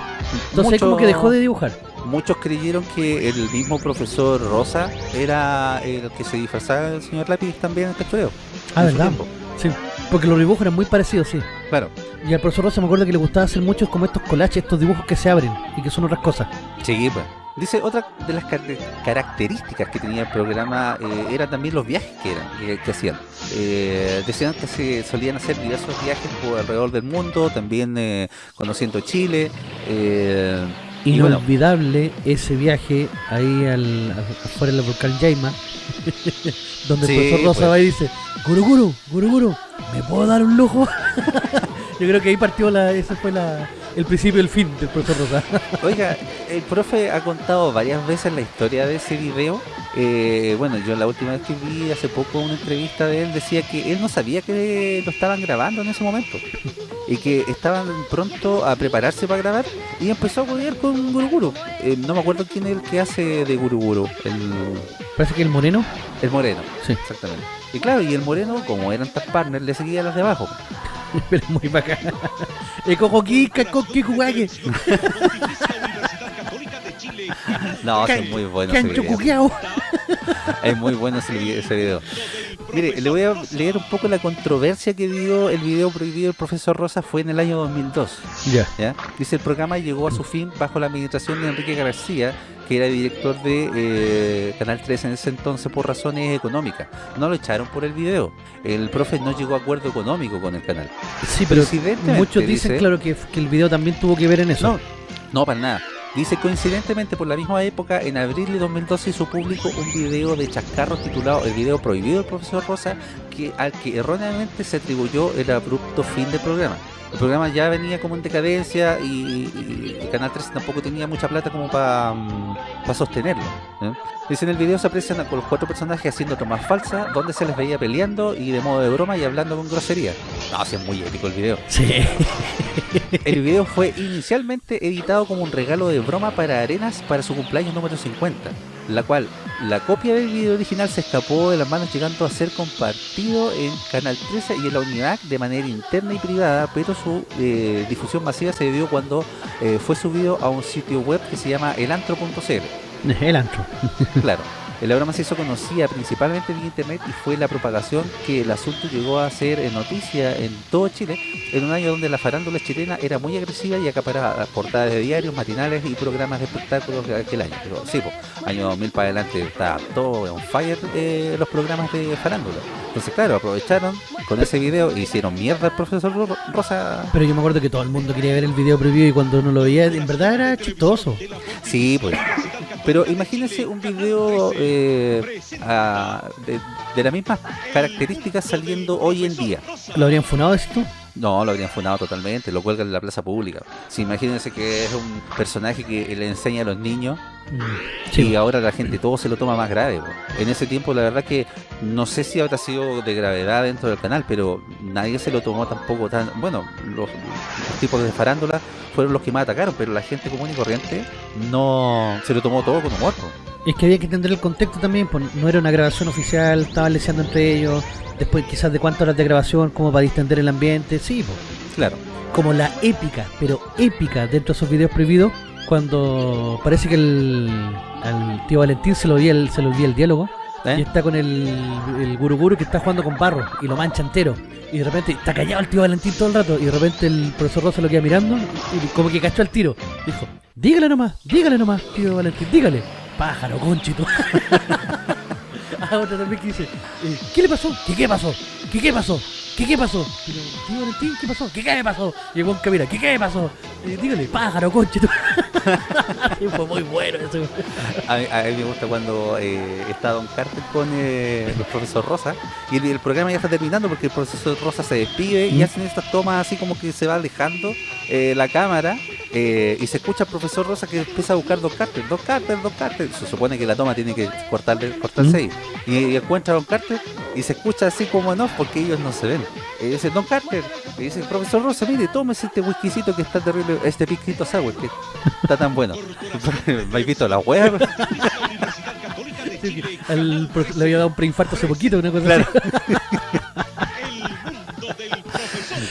Entonces ahí Mucho- como que dejó de dibujar. Muchos creyeron que el mismo profesor Rosa era el que se disfrazaba del señor Lápiz también en Cachureo. Ah, ¿verdad? Sí, porque los dibujos eran muy parecidos, sí. Claro, Y al profesor Rosa me acuerdo que le gustaba hacer muchos como estos collages, estos dibujos que se abren y que son otras cosas. sí, pues. Dice, otra de las car- características que tenía el programa eh, era también los viajes que eran, que, que hacían. Eh, decían que se solían hacer diversos viajes por alrededor del mundo, también eh, conociendo Chile. eh, bueno, Inolvidable ese viaje ahí al, afuera del volcán Yaima, donde Sí, el profesor Rosa pues. va y dice, Guru Guru, Guru Guru, ¿me puedo dar un lujo? Yo creo que ahí partió la, ese fue la, el principio y el fin del profesor Rosa. Oiga, el profe ha contado varias veces la historia de ese video. Eh, bueno, yo la última vez que vi hace poco una entrevista de él decía que él no sabía que lo estaban grabando en ese momento y que estaban pronto a prepararse para grabar y empezó a jugar con Guruguru. Eh, no me acuerdo quién es el que hace de Guruguru, el, Parece que el moreno, el moreno, sí, exactamente. Y claro, y el moreno, como eran tag partners, le seguía a las de abajo. Pero es muy bacán. El coqui, cuaque, No, es muy bueno ese cancho video. Es muy bueno ese, ese video. Mire, le voy a leer un poco la controversia que dio el video prohibido del profesor Rosa fue en el año 2002. Ya. ¿ya? Dice, el programa llegó a su fin bajo la administración de Enrique García, que era director de eh, Canal 3 en ese entonces por razones económicas. No lo echaron por el video. El profe no llegó a acuerdo económico con el canal. Sí, pero muchos dicen, dice- claro, que, que el video también tuvo que ver en eso. No, no, para nada. Dice, coincidentemente por la misma época, en abril de 2012 hizo público un video de chascarros titulado El video prohibido del profesor Rosa, que al que erróneamente se atribuyó el abrupto fin del programa. El programa ya venía como en decadencia y, Canal 3 tampoco tenía mucha plata como para sostenerlo. ¿eh? Dice, en el video se aprecian a los cuatro personajes haciendo tomas falsas, donde se les veía peleando y de modo de broma y hablando con grosería. No, sí es muy épico el video. Sí. El video fue inicialmente editado como un regalo de broma para Arenas para su cumpleaños número 50, la cual la copia del video original se escapó de las manos llegando a ser compartido en Canal 13 y en la unidad de manera interna y privada, pero su eh, difusión masiva se dio cuando eh, fue subido a un sitio web que se llama elantro.cl. El antro. Claro, la broma se hizo conocida principalmente vía internet y fue la propagación que el asunto llegó a ser en noticia en todo Chile en un año donde la farándula chilena era muy agresiva y acaparaba portadas de diarios, matinales y programas de espectáculos de aquel año. Pero sí, pues, año 2000 para adelante está todo on fire eh, los programas de farándula. Entonces, claro, aprovecharon con ese video e hicieron mierda al profesor Ro- Rosa. Pero yo me acuerdo que todo el mundo quería ver el video prohibido y cuando uno lo veía, en verdad era chistoso. Sí, pues. Pero imagínense un video eh, ah, de, de las mismas características saliendo hoy en día. ¿Lo habrían funado, tú? No, lo habrían funado totalmente, lo cuelgan en la plaza pública. Sí, imagínense que es un personaje que le enseña a los niños Y ahora la gente todo se lo toma más grave. En ese tiempo la verdad que no sé si habrá sido de gravedad dentro del canal, pero nadie se lo tomó tampoco tan... Bueno, los, los tipos de farándula fueron los que más atacaron, pero la gente común y corriente no se lo tomó todo con humor. es que había que entender el contexto también, pues no era una grabación oficial, estaban leseando entre ellos, después quizás de cuántas horas de grabación, como para distender el ambiente, sí, pues. Claro. como la épica, pero épica dentro de esos videos prohibidos, cuando parece que el, al tío Valentín se lo olvida el, se le olvida el diálogo ¿Eh? y está con el, el guru guru que está jugando con barro y lo mancha entero. Y de repente está callado el tío Valentín todo el rato y de repente el profesor Rosa lo queda mirando y como que cachó el tiro. Dijo, dígale nomás, dígale nomás, tío Valentín, dígale. Pájaro, conchito. Ah, otra también que dice, eh, ¿qué le pasó? ¿Qué qué pasó? ¿Qué qué pasó? ¿Qué qué pasó? Pero, tío Valentín, ¿qué pasó? ¿Qué qué pasó? Y el que mira, ¿qué qué pasó? Eh, dígale, pájaro, conchito. Sí, Fue muy bueno eso. A mí, a mí me gusta cuando eh, está Don Carter con eh, el profesor Rosa y el, el programa ya está terminando porque el profesor Rosa se despide y Mm. hacen estas tomas así como que se va alejando eh, la cámara y se escucha al profesor Rosa que empieza a buscar Don Carter, Don Carter, Don Carter. Se supone que la toma tiene que cortarle, cortarse Mm. ahí. Y, y encuentra a Don Carter y se escucha así como no, porque ellos no se ven. Y dice, Don Carter, y dice, profesor Rosa, mire, tómese este whiskycito que está terrible, este pisquito sour que está tan bueno. ¿Me habéis visto la web? Sí, le había dado un preinfarto hace poquito, una cosa Claro. así.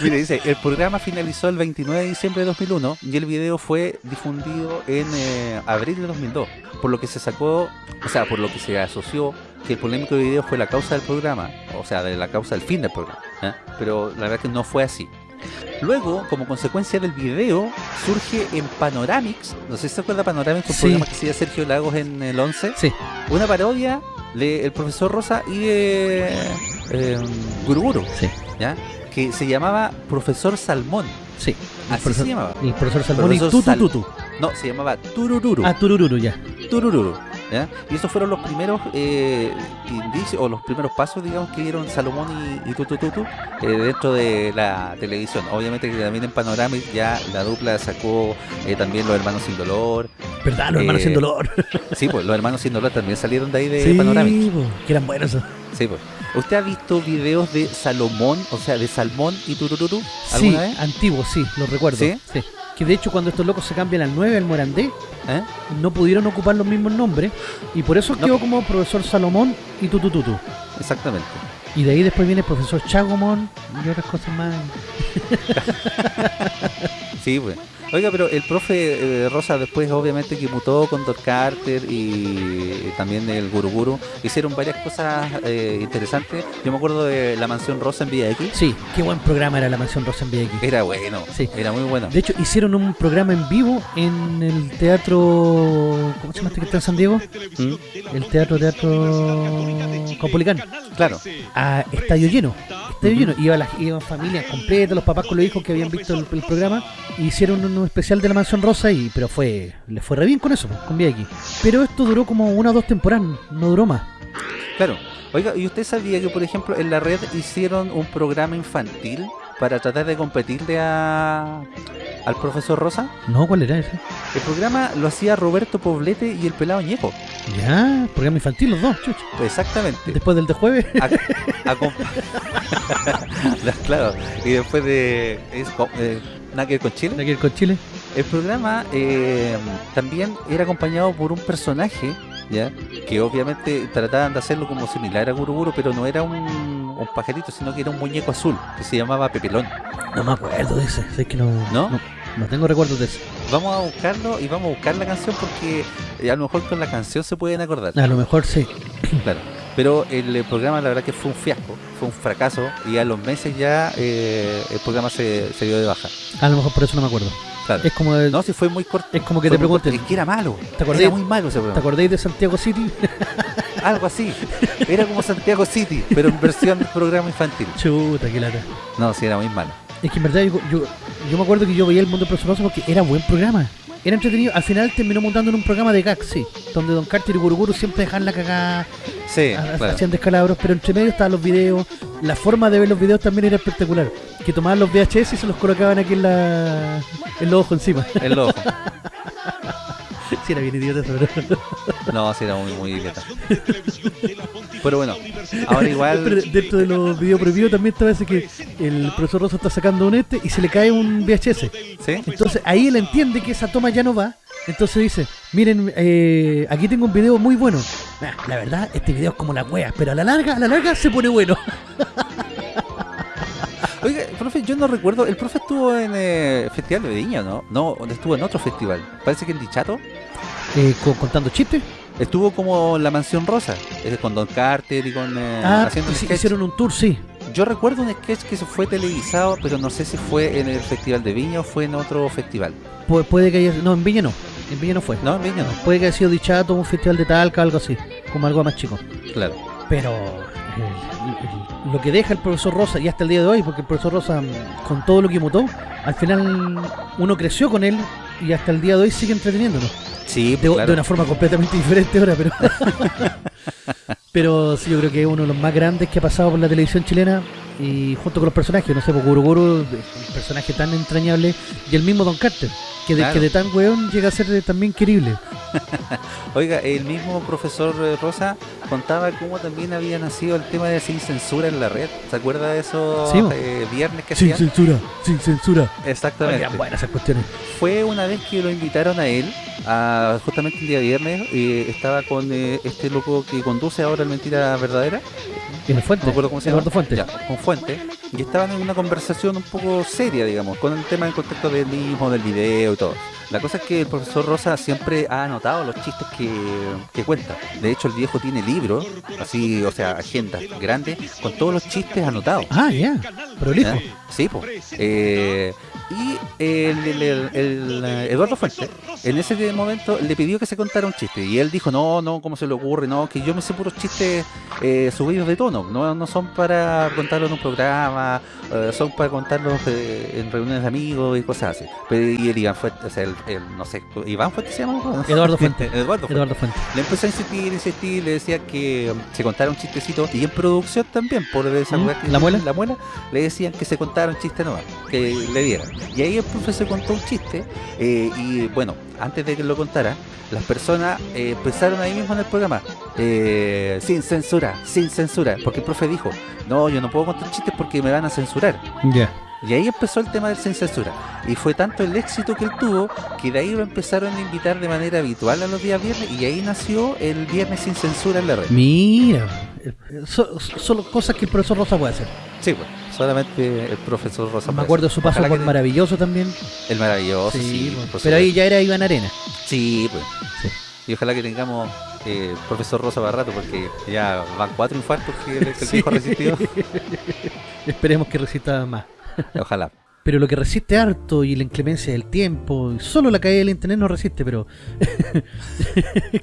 Mire, dice, el programa finalizó el 29 de diciembre de 2001 y el video fue difundido en eh, abril de 2002, por lo que se sacó, o sea, por lo que se asoció que el polémico video fue la causa del programa, o sea, de la causa del fin del programa, ¿eh? pero la verdad que no fue así. Luego, como consecuencia del video, surge en Panoramix, no sé si se acuerda Panoramix, un Sí. programa que hacía Sergio Lagos en el 11, Sí, una parodia de el profesor Rosa y de eh, Guruguru, sí, ¿ya? que se llamaba Profesor Salmón. sí. Así profesor, se llamaba. el profesor Salmón y Profesor Tutu Sal- Tutu. No, se llamaba Turururu. Ah, Turururu, ya. Turururu. ¿Ya? Y esos fueron los primeros eh, indicios o los primeros pasos, digamos, que dieron Salomón y, y Tutu Tutu eh, dentro de la televisión. Obviamente que también en Panorama ya la dupla sacó eh, también Los Hermanos Sin Dolor. ¿Verdad? Los hermanos Eh, sin dolor. Sí, pues Los Hermanos Sin Dolor también salieron de ahí de sí, Panorama. po, que eran buenos. Sí, pues. ¿Usted ha visto videos de Salomón, o sea, de Salmón y Turururu Sí, alguna vez? antiguos, sí, los recuerdo. ¿Sí? Que de hecho cuando estos locos se cambian al 9, al Morandé, ¿Eh? no pudieron ocupar los mismos nombres y por eso No. quedó como profesor Salomón y Tutu Tutu. Exactamente. Y de ahí después viene el profesor Chagomón y otras cosas más. Sí, pues. Oiga, pero el profe eh, Rosa después obviamente que mutó con Doc Carter y también el Guru Guru. Hicieron varias cosas eh, interesantes. Yo me acuerdo de La Mansión Rosa en Vía X. Sí, qué buen programa era La Mansión Rosa en VX. Era bueno, Sí. era muy bueno. De hecho, hicieron un programa en vivo en el teatro... ¿Cómo se llama este que está en San Diego? ¿Mm? El teatro, teatro... Copolicán. Claro. A estadio lleno. Estadio Ujú. lleno. Iban las iban familias completas, los papás con los hijos que habían visto el, el programa. e Hicieron un especial de la Mansión Rosa y pero fue le fue re bien con eso, con VX. Pero esto duró como una o dos temporadas, no duró más. Claro. Oiga, ¿y usted sabía que, por ejemplo, en la red hicieron un programa infantil para tratar de competirle a, al profesor Rosa? No, ¿cuál era ese? El programa lo hacía Roberto Poblete y el pelado Ñeco. Ya, programa infantil los dos. Exactamente. Después del de jueves. A- a claro. Y después de... Es, eh, nada que ver con Chile. aquí con Chile. El programa eh, también era acompañado por un personaje, ¿ya? Que obviamente trataban de hacerlo como similar a Guru Guru, pero no era un, un pajarito, sino que era un muñeco azul, que se llamaba Pepelón. No me acuerdo de ese, es que no, ¿No? no, no tengo recuerdos de ese. Vamos a buscarlo y vamos a buscar la canción porque eh, a lo mejor con la canción se pueden acordar. A lo mejor sí. Claro. Pero el, programa la verdad que fue un fiasco, fue un fracaso y a los meses ya eh, el programa se, se dio de baja. A lo mejor por eso no me acuerdo. Claro. Es como, No, si fue muy corto. es como que te pregunten, Es que era malo. ¿Te acordás? Era muy malo ese ¿te programa. acordáis de Santiago City? Algo así. Era como Santiago City, pero en versión programa infantil. Chuta, qué lata. No, sí, era muy malo. Es que en verdad yo, yo, yo me acuerdo que yo veía el mundo Rosa porque era buen programa. Era entretenido. Al final terminó montando en un programa de gags, sí. Donde Don Carter y Guruguru siempre dejan la cagada, Sí, claro. hacían descalabros, pero entre medio estaban los videos. La forma de ver los videos también era espectacular. Que tomaban los VHS y se los colocaban aquí en la en los ojos encima. El ojo. sí, era bien idiota eso, pero... No, sí, era muy, muy idiota. Pero bueno, ahora igual. Pero dentro de los videos prohibidos también está ese que el profesor Rosa está sacando un este y se le cae un VHS. ¿Sí? Entonces ahí él entiende que esa toma ya no va. Entonces dice, miren, eh, aquí tengo un video muy bueno. La verdad, este video es como la wea, pero a la larga, a la larga se pone bueno. Oiga, profe, yo no recuerdo. El profe estuvo en eh, Festival de Viña, ¿no? No, estuvo en otro festival. Parece que en Dichato. Eh, co- contando chistes. Estuvo como en la Mansión Rosa, eh, con Don Carter y con. eh, ah, haciendo sí, hicieron un tour, sí. Yo recuerdo un sketch que se fue televisado, pero no sé si fue en el Festival de Viña o fue en otro festival. Pu- puede que haya... No, en Viña no. En Viña no fue. No, en Viña no. Puede que haya sido Dichato, un festival de Talca, algo así. Como algo más chico. Claro. Pero eh, lo que deja el profesor Rosa, y hasta el día de hoy, porque el profesor Rosa, mm, con todo lo que mutó, al final uno creció con él y hasta el día de hoy sigue entreteniéndonos. Sí, De, claro. de una forma completamente diferente ahora, pero. pero sí, yo creo que es uno de los más grandes que ha pasado por la televisión chilena y junto con los personajes, no sé, pues Guru Guru, un personaje tan entrañable, y el mismo Don Carter, que de, Claro. que de tan weón llega a ser eh, también querible. Oiga, el mismo profesor eh, Rosa contaba cómo también había nacido el tema de sin censura en la red. ¿Se acuerda de esos Sí, eh, viernes que Sin hacían? censura, sin censura. Exactamente. Oigan, buenas esas cuestiones. Fue una vez que lo invitaron a él, a, justamente el día viernes, y estaba con eh, este loco que conduce ahora el Mentira Verdadera, En el Fuente. no cómo se Eduardo. Fuente. Ya, con Fuente, y estaban en una conversación un poco seria, digamos, con el tema del contexto del mismo, del video y todo. La cosa es que el profesor Rosa siempre ha anotado los chistes que, que cuenta. De hecho, el viejo tiene libros, así, o sea, agendas grandes, con todos los chistes anotados. Ah, ya. Prolijo. ¿Ya? Sí, pues. Y el, eh, Eduardo Fuente, en ese momento le pidió que se contara un chiste. Y él dijo, no, no, ¿cómo se le ocurre? No, que yo me sé puros chistes eh, subidos de tono. No, no son para contarlo en un programa, eh, son para contarlos eh, en reuniones de amigos y cosas así. Pero, y el Iván Fuente, o sea, el, el- no sé, ¿Iván Fuente se llama? Eduardo Fuente. Eduardo Fuente. Eduardo Fuente. Le empezó a insistir, insistir, le decía que um, se contara un chistecito y en producción también, por esa ¿Mm? que- ¿La muela? La muela, le decían que se contara un chiste nuevo, que le dieran. Y ahí el profesor contó un chiste eh, y bueno, antes de que lo contara, las personas eh, empezaron ahí mismo en el programa, eh, sin censura, sin censura, porque el profe dijo, no, yo no puedo contar chistes porque me van a censurar. Ya. Y ahí empezó el tema del sin censura. Y fue tanto el éxito que él tuvo que de ahí lo empezaron a invitar de manera habitual a los días viernes y ahí nació el viernes sin censura en la red. Mira, so- Solo cosas que el profesor Rosa puede hacer. Sí, pues, solamente el profesor Rosa. Me puede acuerdo de hacer. su paso Ojalá por maravilloso también. El maravilloso, sí. Sí, pues, pero ahí ya era Iván Arena. Sí, pues. Sí. Y ojalá que tengamos eh, profesor Rosa para rato, porque ya van cuatro infartos que el, Sí. viejo resistió. Esperemos que resista más. Ojalá. Pero lo que resiste harto y la inclemencia del tiempo, y solo la caída del internet no resiste, pero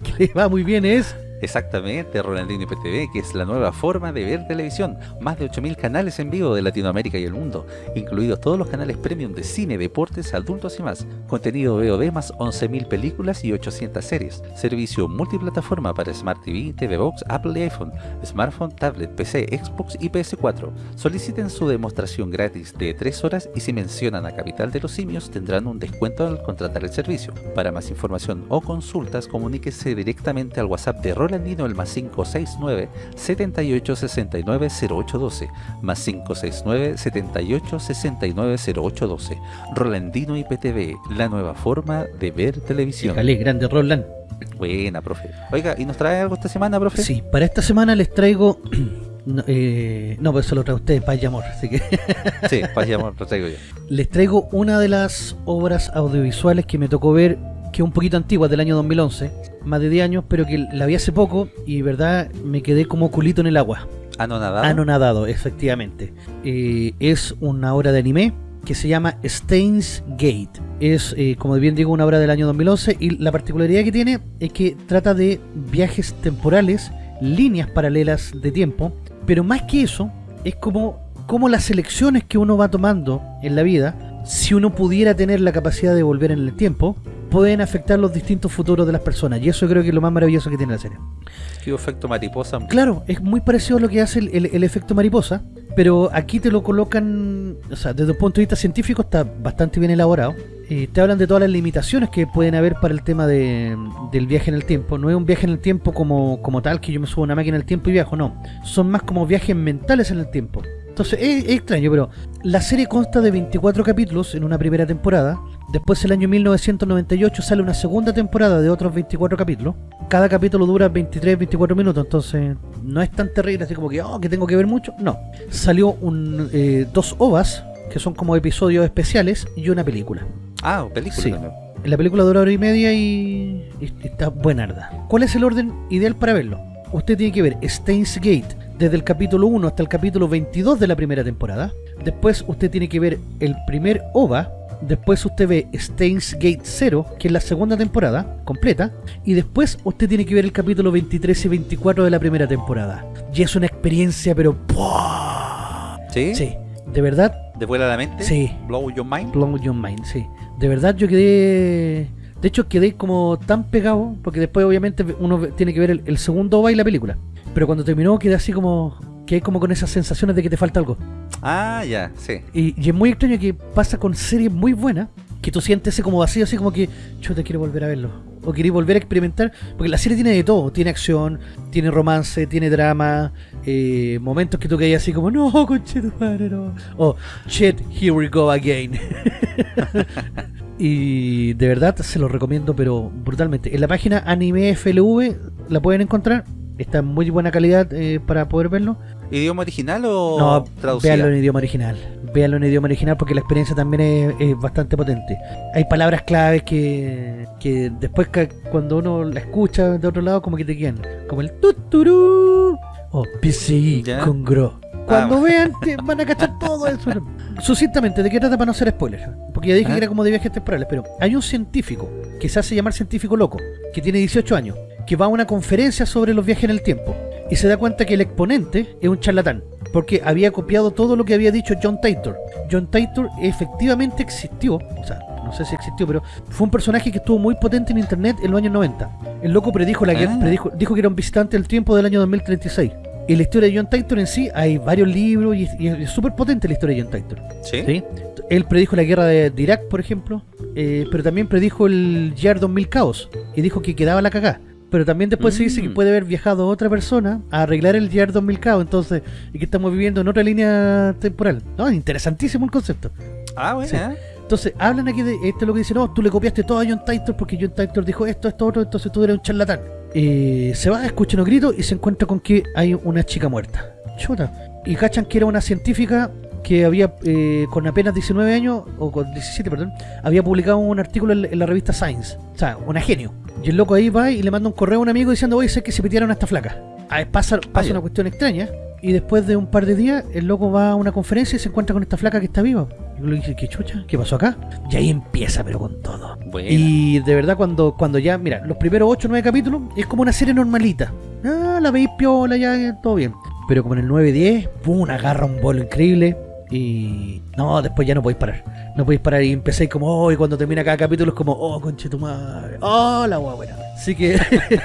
que le va muy bien es Exactamente, Rolandino IPTV, que es la nueva forma de ver televisión. Más de 8.000 canales en vivo de Latinoamérica y el mundo, incluidos todos los canales premium de cine, deportes, adultos y más. Contenido VOD más 11.000 películas y 800 series. Servicio multiplataforma para Smart TV, TV Box, Apple y iPhone, smartphone, tablet, PC, Xbox y PS4. Soliciten su demostración gratis de 3 horas y si mencionan a Capital de los Simios tendrán un descuento al contratar el servicio. Para más información o consultas, comuníquese directamente al WhatsApp de Rolandino el más 569 78 69 0812 más 569 78 69 0812 Rolandino IPTV, la nueva forma de ver televisión. Jale, grande Roland. Buena, profe. Oiga, ¿y nos trae algo esta semana, profe? Sí, para esta semana les traigo. No, eh, no, pues eso lo trae usted, Paz y Amor. Así que Sí, paz y amor, lo traigo yo. les traigo una de las obras audiovisuales que me tocó ver, que es un poquito antigua, del año 2011, más de 10 años, pero que la vi hace poco y, verdad, me quedé como culito en el agua. Anonadado. Anonadado, efectivamente. Eh, es una obra de anime que se llama Steins Gate. Es, eh, como bien digo, una obra del año 2011 y la particularidad que tiene es que trata de viajes temporales, líneas paralelas de tiempo, pero más que eso, es como, como las elecciones que uno va tomando en la vida, si uno pudiera tener la capacidad de volver en el tiempo, pueden afectar los distintos futuros de las personas. Y eso creo que es lo más maravilloso que tiene la serie. ¿Qué efecto mariposa? Claro, es muy parecido a lo que hace el, el- el efecto mariposa, pero aquí te lo colocan, o sea, desde un punto de vista científico está bastante bien elaborado. Eh, te hablan de todas las limitaciones que pueden haber para el tema de, del viaje en el tiempo. No es un viaje en el tiempo como, como tal, que yo me subo a una máquina en el tiempo y viajo, no. Son más como viajes mentales en el tiempo. Entonces es, es extraño, pero la serie consta de 24 capítulos en una primera temporada. Después, el año 1998, sale una segunda temporada de otros 24 capítulos. Cada capítulo dura 23, 24 minutos, entonces no es tan terrible, así como que, oh, que tengo que ver mucho. No. Salió un, eh, dos ovas, que son como episodios especiales, y una película. Ah, película Sí. también. La película dura hora y media y, y está buenarda. ¿Cuál es el orden ideal para verlo? Usted tiene que ver Steins Gate desde el capítulo 1 hasta el capítulo 22 de la primera temporada. Después usted tiene que ver el primer OVA. Después usted ve Steins Gate 0, que es la segunda temporada completa. Y después usted tiene que ver el capítulo 23 y 24 de la primera temporada. Y es una experiencia, pero... ¡pua! ¿Sí? Sí, de verdad, ¿De vuela a la mente? Sí. Blow your mind. Blow Your Mind, sí. De verdad yo quedé... De hecho quedé como tan pegado, porque después obviamente uno tiene que ver el, el segundo OVA y la película. Pero cuando terminó quedé así como... Quedé como con esas sensaciones de que te falta algo. Ah, ya, sí. Y, y es muy extraño que pasa con series muy buenas, que tú sientes ese como vacío, así como que yo te quiero volver a verlo. O querés volver a experimentar, porque la serie tiene de todo, tiene acción, tiene romance, tiene drama, eh, momentos que tú caes así como, no, conche tu madre, no. O, shit, here we go again. y de verdad se lo recomiendo, pero brutalmente. En la página Anime FLV la pueden encontrar, está en muy buena calidad eh, para poder verlo. ¿Idioma original o No, traducida? véanlo en idioma original. Véanlo en idioma original porque la experiencia también es, es bastante potente. Hay palabras claves que, que después cuando uno la escucha de otro lado como que te quedan. Como el tuturú o PCI con gro. Cuando Ah. vean te van a cachar todo eso. Sucintamente, ¿de qué trata para no ser spoiler? Porque ya dije Ah. que era como de viajes temporales, pero hay un científico que se hace llamar científico loco, que tiene 18 años, que va a una conferencia sobre los viajes en el tiempo y se da cuenta que el exponente es un charlatán, porque había copiado todo lo que había dicho John Titor. John Titor efectivamente existió, o sea, no sé si existió, pero fue un personaje que estuvo muy potente en internet en los años 90. El loco predijo la guerra, Ah. predijo, dijo que era un visitante del tiempo del año 2036. Y la historia de John Titor en sí, hay varios libros y, y es súper potente la historia de John Titor. ¿Sí? ¿sí? Él predijo la guerra de, de Irak, por ejemplo, eh, pero también predijo el Year 2000 Caos y dijo que quedaba la cagá. Pero también después se dice que Mm. puede haber viajado otra persona a arreglar el Year 2000 Caos, entonces, y que estamos viviendo en otra línea temporal. No, es interesantísimo el concepto. Ah, bueno. Sí. Entonces, hablan aquí de esto es lo que dicen, no, tú le copiaste todo a John Titor porque John Titor dijo esto, esto, otro, entonces tú eres un charlatán. eh, se va, escucha unos gritos y se encuentra con que hay una chica muerta. Chuta. Y cachan que era una científica que había, eh, con apenas 19 años, o con 17, perdón, había publicado un artículo en, en la revista Science. O sea, una genio. Y el loco ahí va y le manda un correo a un amigo diciendo, oye, sé que se metieron a esta flaca. Ah, pasa pasa ya. una cuestión extraña. Y después de un par de días, el loco va a una conferencia y se encuentra con esta flaca que está viva. Y uno le dice, ¿qué chucha? ¿Qué pasó acá? Y ahí empieza, pero con todo. Y de verdad, cuando, cuando ya, mira, los primeros 8 o 9 capítulos es como una serie normalita. Ah, la veis piola, ya, todo bien. Pero como en el 9-10, pum, agarra un bolo increíble. Y no, después ya no podéis parar. No podéis parar y empezáis como, oh, y cuando termina cada capítulo es como, oh, conche tu madre. Oh, la guagua buena. Así que,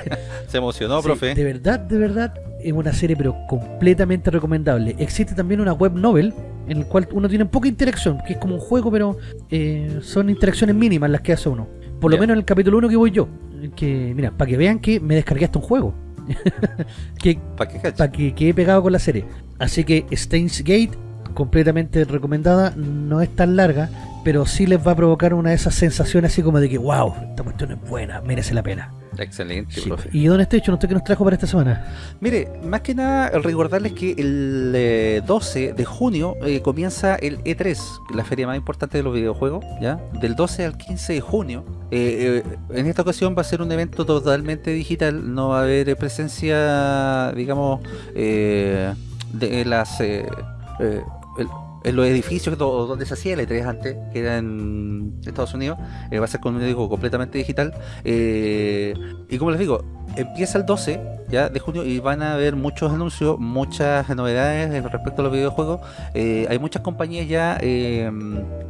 se emocionó, sí, profe. de verdad, de verdad, es una serie, pero completamente recomendable. Existe también una web novel en el cual uno tiene poca interacción, que es como un juego, pero eh, son interacciones mínimas las que hace uno. Por lo menos en el capítulo 1 que voy yo. Que, mira, para que vean que me descargué hasta un juego. que ¿Para cacho? para que quede pegado con la serie. Así que Steins Gate, completamente recomendada, no es tan larga, pero sí les va a provocar una de esas sensaciones así como de que, wow, esta cuestión es buena, merece la pena. Excelente, Sí. profe. ¿Y dónde está hecho? ¿Usted qué nos trajo para esta semana? Mire, más que nada recordarles que el eh, 12 de junio eh, comienza el E3, la feria más importante de los videojuegos, ¿ya? Del 12 al 15 de junio. Eh, eh, en esta ocasión va a ser un evento totalmente digital, no va a haber eh, presencia, digamos, eh, de las... eh, eh, en los edificios do- donde se hacía el E3 antes, que era en Estados Unidos, eh, va a ser como digo, completamente digital. Eh, y como les digo, empieza el 12 ya de junio y van a haber muchos anuncios, muchas novedades eh, respecto a los videojuegos. Eh, hay muchas compañías ya eh,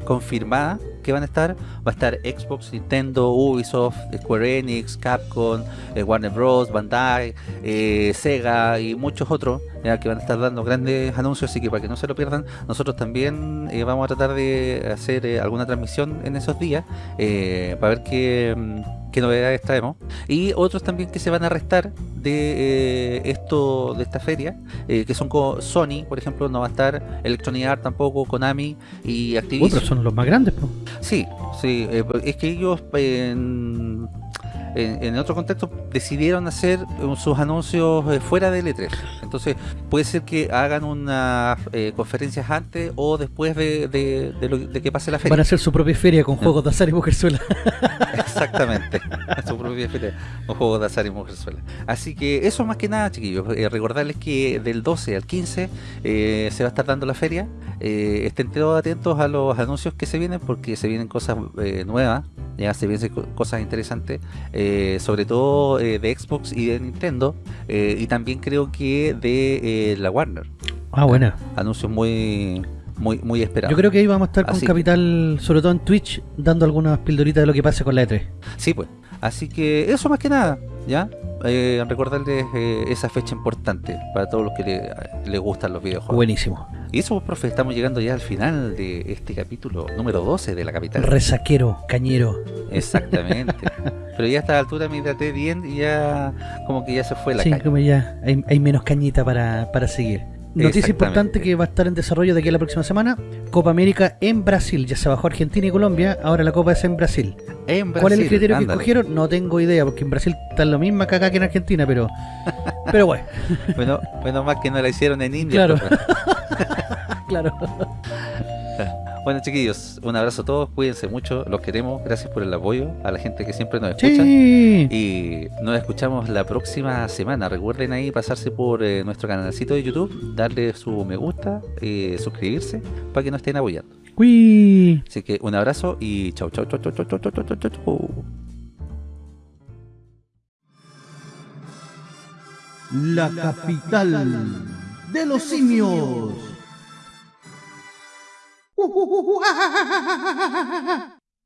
confirmadas que van a estar. Va a estar Xbox, Nintendo, Ubisoft, Square Enix, Capcom, eh, Warner Bros, Bandai, eh, Sega y muchos otros que van a estar dando grandes anuncios, así que para que no se lo pierdan, nosotros también eh, vamos a tratar de hacer eh, alguna transmisión en esos días eh, para ver qué, mm, qué novedades traemos. Y otros también que se van a restar de eh, esto, de esta feria, eh, que son con Sony, por ejemplo, no va a estar Electronic Arts tampoco, Konami y Activision. Uy, pero son los más grandes, po. Sí, sí, eh, es que ellos eh, en, otro contexto decidieron hacer eh, sus anuncios eh, fuera del E3. Entonces puede ser que hagan unas eh, conferencias antes o después de, de- de lo- de que pase la Van feria. a hacer su propia feria con juegos de azar y mujerzuela. Exactamente, su propia feria, un juego de azar y mujerzuela. Así que eso más que nada, chiquillos, eh, recordarles que del 12 al 15 eh, se va a estar dando la feria. Estén todos atentos a los anuncios que se vienen porque se vienen cosas nuevas, ya se vienen co- cosas interesantes, eh, sobre todo eh, de Xbox y de Nintendo, eh, y también creo que de eh, la Warner. Ah, buena. Anuncios muy, muy, muy esperados. Yo creo que ahí vamos a estar con Así Capital, sobre todo en Twitch, dando algunas pildoritas de lo que pase con la E3. Sí, pues. Así que eso más que nada, ¿ya? Eh, recordarles eh, esa fecha importante para todos los que le, les gustan los videojuegos. Buenísimo. Y eso, pues, profe, estamos llegando ya al final de este capítulo número 12 de la capital. Resaquero, cañero. Exactamente. Pero ya a esta altura me hidraté bien y ya como que ya se fue la sí, caña. como ya hay, hay menos cañita para, para seguir. Noticia importante que va a estar en desarrollo de aquí a la próxima semana. Copa América en Brasil. Ya se bajó Argentina y Colombia. Ahora la Copa es en Brasil. En ¿Cuál es el criterio que escogieron? No tengo idea, porque en Brasil está lo mismo que acá que en Argentina, pero pero bueno, Bueno, menos mal que no la hicieron en India. Claro. profe. claro. Bueno, chiquillos, un abrazo a todos, cuídense mucho, los queremos, gracias por el apoyo, a la gente que siempre nos escucha. Sí. Y nos escuchamos la próxima semana. Recuerden ahí pasarse por eh, nuestro canalcito de YouTube, darle su me gusta, eh, suscribirse para que nos estén apoyando. Uy. Así que un abrazo y chau, chau, chau, chau, chau, chau, chau, chau, chau, chau. La capital de los simios. 우와!